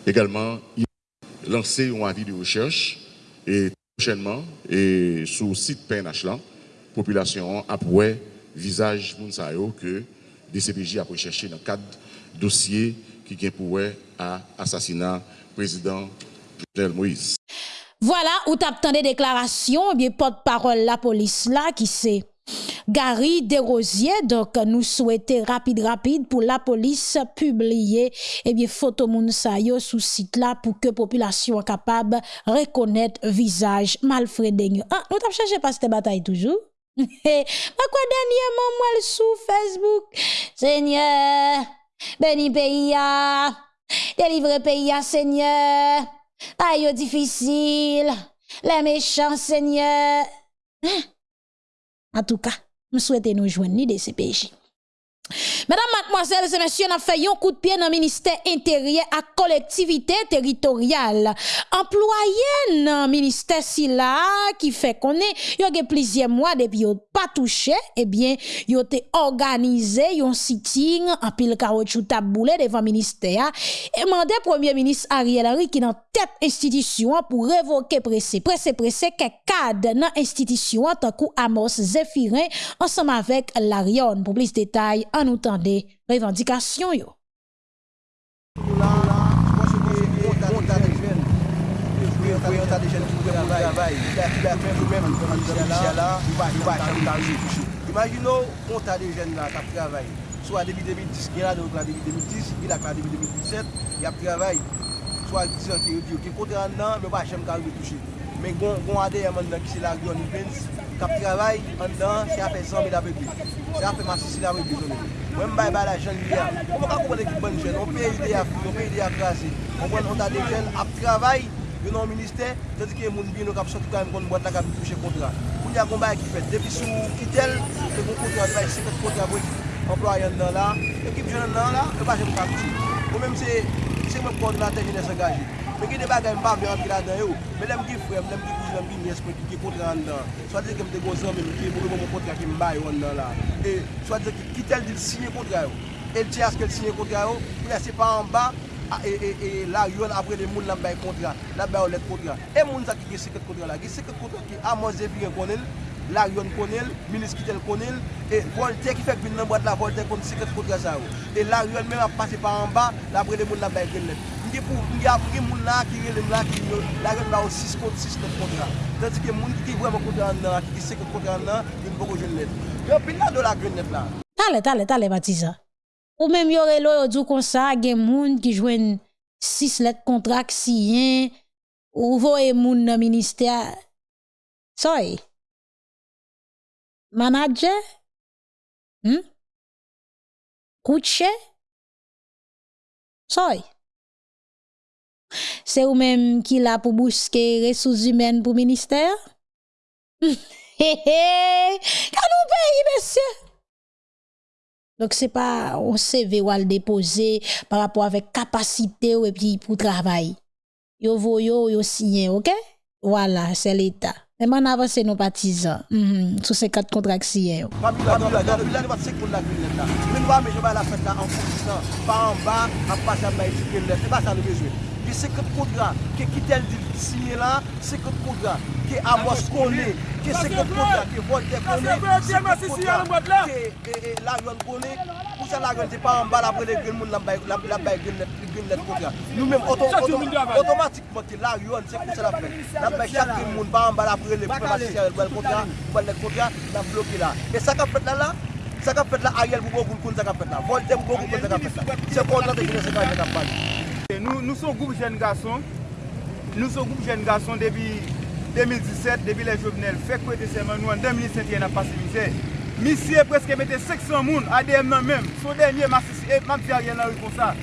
C: également, il a lancé un avis de recherche et prochainement, et sur le site PNH, la population a visage que DCPJ a recherché dans le cadre dossier qui vient pour à assassinat président Jovenel Moïse.
A: Voilà, où t'as des déclarations, eh bien, porte-parole la police là, qui c'est Gary Desrosiers, donc nous souhaitons rapide rapide pour la police publier eh bien photo moun sous site là pour que population capable reconnaître visage malfredé. Ah, nous t'avons cherché pas cette bataille toujours? Mais quoi dernièrement moi sous Facebook, Seigneur Béni pays délivre pays Seigneur. Aïe, difficile, les méchants, Seigneur. Hein? En tout cas, nous souhaitons nous joindre de pays. Mesdames, mademoiselles et messieurs, nous fait un coup de pied dans le ministère intérieur à collectivité territoriale. Employés dans le ministère si là, qui fait qu'on est, y a plusieurs mois depuis yon pas touché, eh bien, yon te organisé yon sitting en pile caoutchouc taboulé devant ministère et mandé premier ministre Ariel Henry qui dans tête institution pour révoquer pressé, pressé, pressé, quelques cadres dans institution, tant coup Amos Zéphirin, ensemble avec Larion. Pour plus de détails,
D: an nou tande revendikasyon yo. Imagino, on ta de jen la kap travay. So a debi 2010, gen la de wak la debi 2010, gen la kwa debi 2017, yap travay. So a disan ki yo diyo, ki kote an nan, me wak jem ka wak touche. men gwen adeye man nan ki se la gwen Vince, kap travay an dan se afe 100 mil apepi. Se afe masi si la apepi zonen. Mwen mbay bay la jen liya, mwen mwen ka koupon ekip ban jen, mwen peye ide afi, mwen peye ide akrasi. Mwen mwen an da de jen ap travay, yon an minister, tadi ki moun bin nou kap soti kwa mwen kon mwad la kap touche kontra. Mwen ya gwen bay ki fet, depi sou kitel, te kon kontra bay, se fet kontra bwek. Employen nan la, ekip jen nan la, e pa jen mwen kap ti. Mwen mwen se mwen koordinate jen es angaje. Mwen gen de bagay mpa vle pi la dan yo. Mwen lem ki frem, lem ki kouj, lem ki nyes, mwen ki kontra an dan. Swa de ke mte gozan, men, ki mwen mwen kontra ki mba yo an dan la. E swa de ki kitel di sinye kontra yo. El ti aske sinye kontra yo, pou la se pa an ba, e, e, e la yon apre de moun la mbay kontra, la mbay ou let kontra. E moun sa ki ge seket kontra la. Ge seket kontra ki amon zeviren konel, la yon konel, minis kitel konel, e volte ki fek bin nan bat la volte kon seket kontra sa yo. E la yon men ap pase pa an ba, la apre de moun la mbay konel. Ge pou mge apre moun la ki relem la ki yo, la gen la ou 6 kont 6 net kontra. Tansi ke moun ki vwèm kontra an nan, ki se kontra an nan, yon pou jen net. Yon pin la do la gen net la.
A: Tale, tale, tale Matiza. Ou menm yore lo yo djou kon sa, gen moun ki jwen 6 let kontra ki si yen, ou vo moun nan minister. Soy. Manaje? Hmm? kouche, Soy. Se ou menm ki la pou bouske resouz humen pou minister? He he, kan ou peyi besye? Donc c'est pas on CV ou à le déposer par rapport avec capacité ou et puis pour travail. Yo voyo yo
D: signé, OK Voilà, c'est l'état. Mais on avance nos partisans. Mm -hmm. Sous ces quatre contractions. Pas en bas, en passant par éduquer, c'est pas ça le besoin. gen 50 kontran ke Kitel Dil sinye la, 50 kontran ke Amos Kone, ke 50 kontran ke Voltaire Kone, 50 kontran ke Larion Kone, pou sa Larion te pa an bal apre le gen moun la bay gen net kontran. Nou men otomatikman te Larion se pou sa la fe, la bay chak gen moun pa an bal apre le kontran, ban net kontran, la bloke la. E sa ka pet la la? Sa ka fet la Ariel pou kon kon kon sa ka fet la. Volte pou kon kon kon sa ka fet la. Se kon nan te gine se ka fet la pali.
E: nou, nou son goup jen gason, nou son goup jen gason debi 2017, debi le jovenel, fek kwe de seman nou an 2007 yon apasivize. Misye preske mette 600 moun ADM nan menm, sou denye masisi e mabdi a yon nan rikon sa.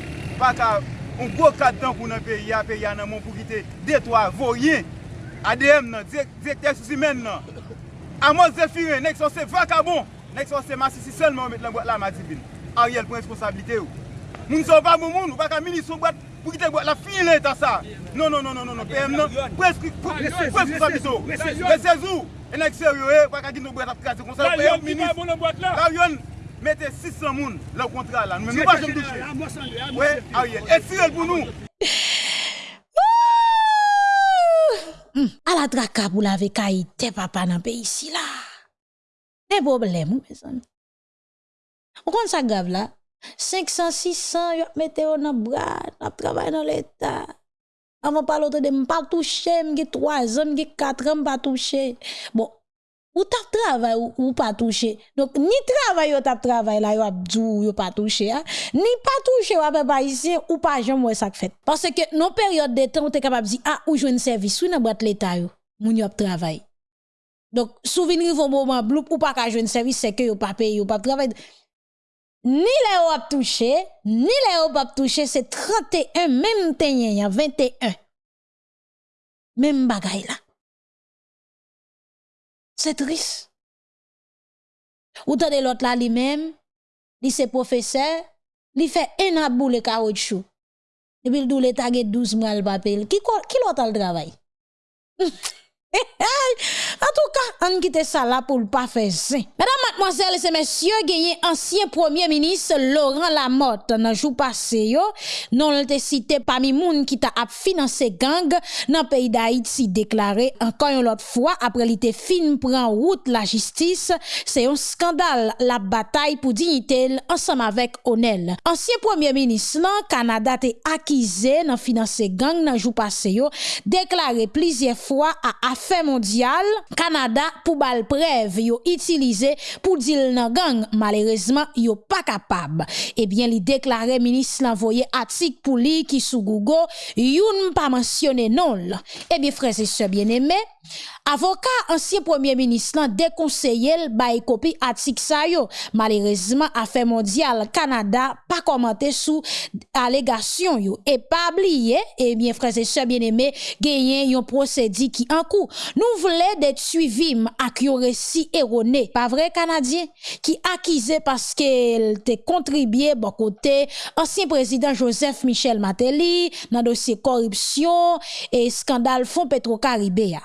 E: Baka, on go kat dan pou nan peyi a, peyi a nan moun pou gite detwa, voyen, ADM nan, direkter sou si men nan. Amos Zefire, nek son se vakabon, nek son se masisi selman ou met lan boat la madibin. A yon pren responsabilite ou. Moun son pa moun moun, ou baka mini son boat, Pou ki te bwa la fin lè ta sa. Non, non, non, non, non. PM nan. Preskri, preskri sa biso. Resezou. Enek seryo e, wak a gin nou bwa ta prikase kon sa. Karyon, mi nan bon nan mette 600 moun la ou kontra la. Nou mè mwa jom touche. We, Ariel. E sirel pou nou.
A: A la draka pou la veka ite papa nan pe isi la. Ne boble ou me son. Ou kon sa gav la. 500, 600, yo mette yo nan brad, ap travay nan l'Etat. Avon palote de m pa touche, m ge 3 an, m ge 4 an, m pa touche. Bon, ou tap travay ou, ou pa touche. Donc, ni travay yo tap travay la yo ap djou, yo pa touche. Ha? Ni pa touche yo ap e ba isye, ou pa jom wè sak fet. Parce que non peryode de tan, ou te kapab zi, ah, ou jwen servis, ou nan brad l'Etat yo, moun yo ap travay. Donc, souvenir vos moments bloup ou pa ka jouer service, c'est que vous pas payé, vous pas travaillé. Ni le ou ap touche, ni le ou ap touche, se 31 menm tenye ya, 21. Menm bagay la. Se tris. Ou tade lot la li menm, li se profese, li fe en ap bou le karot chou. Epi l dou le tage 12 mwa l bapel. Ki, ki lot al travay? en tout cas, on quitte ça là pour le pas faire ça. Mesdames, mademoiselles et messieurs, gagné ancien premier ministre Laurent Lamotte dans jour passé yo, non le cité parmi moun qui t'a financé gang dans pays d'Haïti déclaré encore une autre fois après l'été fin prend route la justice, c'est un scandale la bataille pour dignité ensemble avec Onel. Ancien premier ministre nan Canada t'est accusé dans financer gang dans jour passé yo, déclaré plusieurs fois à fè mondial, Kanada pou bal prev yo itilize pou dil nan gang, malerezman yo pa kapab. Ebyen eh li deklare minis l'envoye atik pou li ki sou Gougo, youn pa mansyone non la. Ebyen freze se bien eme, avoka ansye premier minis lan dekonseye l bay kopi atik sa yo. Malerezman afe mondial Kanada pa komante sou alegasyon yo. E pa bliye, ebyen eh freze se bien eme, genyen yon prosedi ki an kou. Nous voulons d'être suivis avec un récit erroné, pas vrai Canadien, qui accusé parce qu'elle te contribué bon côté ancien président Joseph Michel Matéli dans dossier corruption et scandale fonds Petro-Caribéa.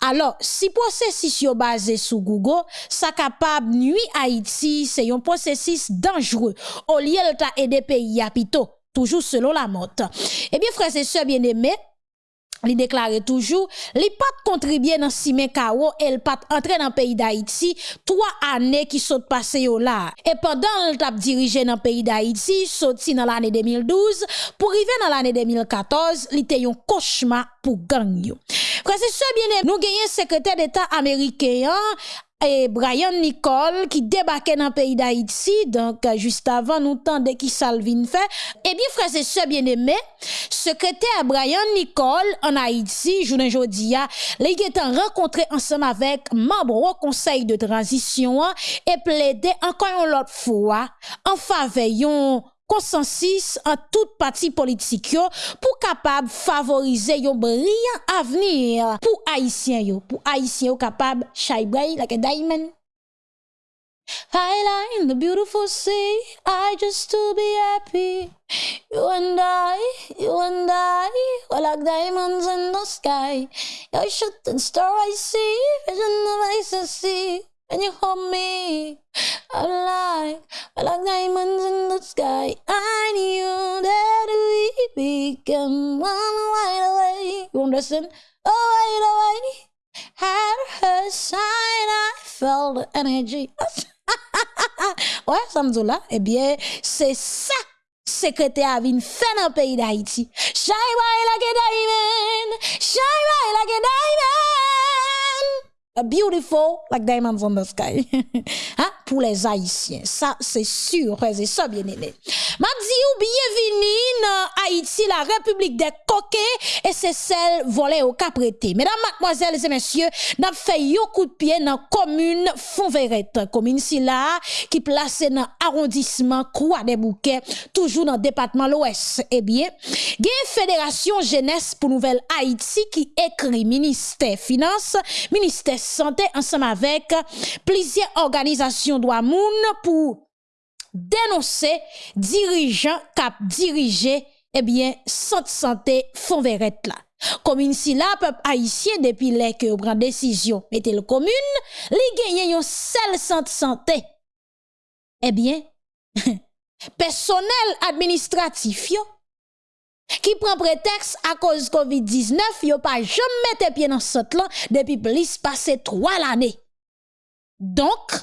A: Alors, si processus yo basé sur Google, ça capable nuit Haïti, c'est un processus dangereux. Au lieu de aider pays à toujours selon la motte. Eh bien, frères et sœurs bien-aimés, li déclarait toujours, li pas contribuer dans Simé Kao, elle pas entrer dans pays d'Haïti, trois années qui sont passées là. Et pendant le tap dirigé dans pays d'Haïti, sorti dans l'année 2012, pour arriver dans l'année 2014, li était un cauchemar pour gang yo. Frère, c'est bien nous gagnons secrétaire d'État américain, et Brian Nicole qui débarquait dans le pays d'Haïti, donc juste avant nous de qui Salvin fait. Eh bien, frère, c'est ce bien aimé, secrétaire Brian Nicole en Haïti, journée aujourd'hui, les été rencontré ensemble avec membre au conseil de transition et plaidé encore une autre fois en faveur consensus en toute partie politique yo pour capable favoriser un brillant avenir pour haïtiens yo pour haïtiens yo bright like a diamond Highlight in the beautiful sea, I just to be happy. You and I, you and I, we're like diamonds in the sky. You're shooting star I see, vision of I see. When you hold me, I'm like, we're like diamonds in the sky. I knew that we become one right away. You understand? Oh, right away. Had her side, I felt the energy. ouais, Samzoula, eh bien, c'est ça secrétaire vin fait dans le pays d'Haïti. Shine bright like a diamond, shine bright like a diamond. beautiful like diamonds on the sky. hein? Pour les Haïtiens, ça c'est sûr, c'est ça bien aimé. Ma ou bienvenue dans Haïti, la République des coquets et c'est celle volée au caprété. Mesdames, mademoiselles et messieurs, n'a fait yo coup de pied dans commune Fonverette, commune si là qui placée dans arrondissement Croix des Bouquets, toujours dans le département l'Ouest. Eh bien, une Fédération Jeunesse pour Nouvelle Haïti qui écrit ministère finance, ministère santé ensemble avec plusieurs organisations droit moun pour dénoncer dirigeants cap diriger eh bien centre santé fond verrette là. Comme ici là peuple haïtien depuis les que prend décision mettez le commune li gagne un seul centre santé. Eh bien personnel administratif yo Ki pren preteks a koz COVID-19, yo pa jom mette pie nan sot lan depi plis pase 3 l'anè. Donk,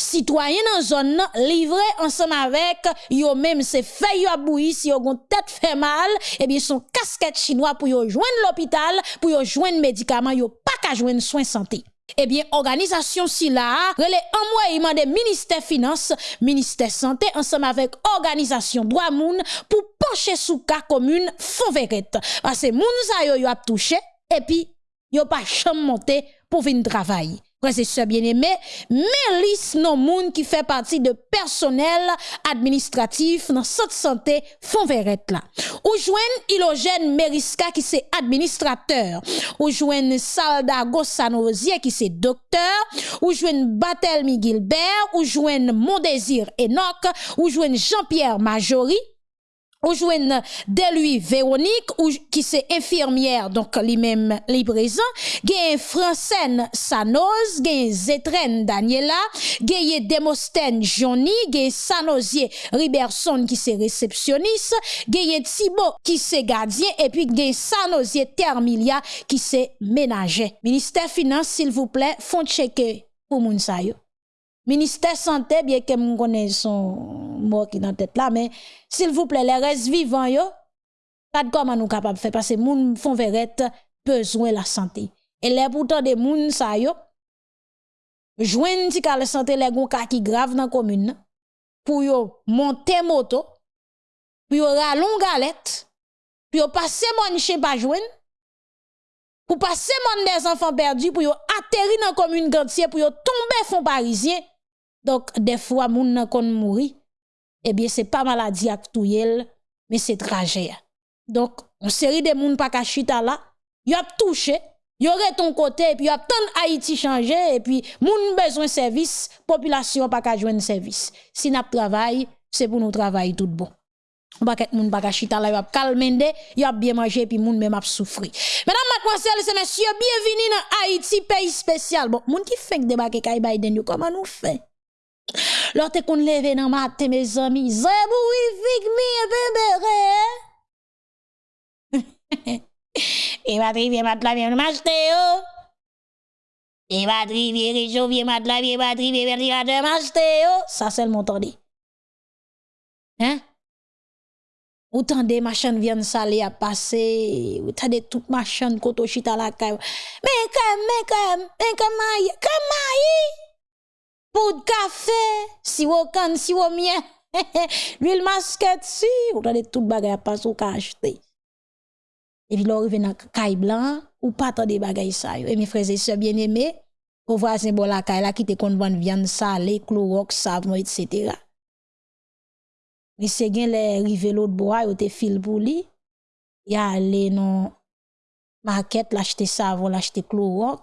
A: sitwayen nan zon nan livre ansan avèk yo mèm se fè yo aboui si yo gon tèt fè mal, eh ebi son kasket chinois pou yo jwen l'opital, pou yo jwen medikaman, yo pa ka jwen soin santè. Eh bien, organisation si là, relais envoyement des ministère finance, ministère santé, ensemble avec organisation droit moun, pour pencher sous cas commune fond verrette. Parce que moun sa yo yo a touché, et puis, yo pas monter pour venir travailler. Frères et bien aimé, mais liste qui fait partie de personnel administratif dans cette santé fond verrette là. Ou joigne Ilogène Meriska qui c'est administrateur. Ou joigne Salda Gossanosier qui c'est docteur. Ou joigne Batelmi Gilbert. Ou joigne Mondésir Enoch. Ou joigne Jean-Pierre Majori ou jouen de lui Véronique ou, qui c'est infirmière donc lui-même lui présent gagne Francine Sanoz gagne Zetrène Daniela gagne Demostène Johnny gagne Sanosier Riberson qui c'est réceptionniste gagne Thibault qui c'est gardien et puis gagne Sanosier Termilia qui c'est ménager. Ministère finance s'il vous plaît font checker pour moun sa yo. Ministère santé, bien que mon connais son mort qui dans tête là, mais s'il vous plaît, les restes vivants yo, pas de comment nous capable faire parce que moun font verrette besoin la santé. Et les pourtant des moun sa yo, ti ka la santé les gon qui grave dans commune pour yo monter moto, pour yo ralon galette, pour yo passer mon chez pas joindre pour passer mon des enfants perdus pour yo atterrir dans commune gantier pour yo tomber fond parisien donc, des fois, moun nan kon mouri, eh bien, c'est pas maladie touyel, mais c'est trajet. Donc, on série de moun pa kachita là, y a touché, ton côté, et puis y a tant Haïti changé, et puis moun besoin service, population pas ka joindre service. Si n'a travail, c'est pour nous travailler tout bon. On va moun pa kachita là, y a calmende, y a bien mangé, puis moun même a souffri. Mesdames, mademoiselles et messieurs, bienvenue dans Haïti, pays spécial. Bon, moun qui fait débarquer Kay Biden, comment nous fait? Lorsque qu'on lève dans matin, mes amis, Zeboui, fig mi, bébé. Et va trivier matla, viens m'acheter, oh. Et va trivier, réchaud, viens matla, viens va trivier, ventilateur, m'acheter, oh. Ça, c'est le montant Hein? Autant de machines viennent saler à passer, autant de toutes machines koto chita la. Mais quand mais quand mais quand comment poudre café, Poud kafe, siwo kan, siwo mien, l'huil masket si, ou tade tout bagay pa sou ka achete. E pi lor ve nan kay blan, ou pa tade bagay sa yo. E mi freze se bien eme, ou vwa se bol akay la ki te kon ban vyan sale, klorok, savon, etc. Li se gen le rive lout bo a yo
E: te fil pou li, ya ale nan maket, lachete savon, lachete klorok,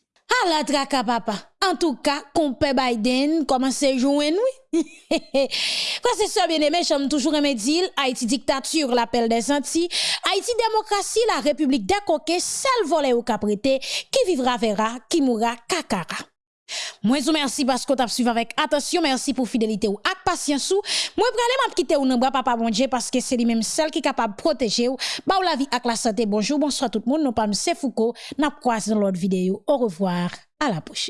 A: À la traka papa. En tout cas, compé Biden commence à jouer nous? Quand c'est bien aimé, j'aime toujours un dire Haïti dictature, l'appel des Antilles. Haïti démocratie, la République des coquets, seul volet au caprété, qui vivra verra, qui mourra kakara. Moi vous merci parce que vous suivi avec attention, merci pour fidélité ou ak patience ou. Moi pralé m'a quitter ou nan bras papa bon Dieu parce que c'est lui même celle qui capable protéger ou ba ou la vie ak la santé. Bonjour, bonsoir tout le monde. Nous parlons c'est Foucault. N'a croisé dans l'autre vidéo. Au revoir, à la prochaine.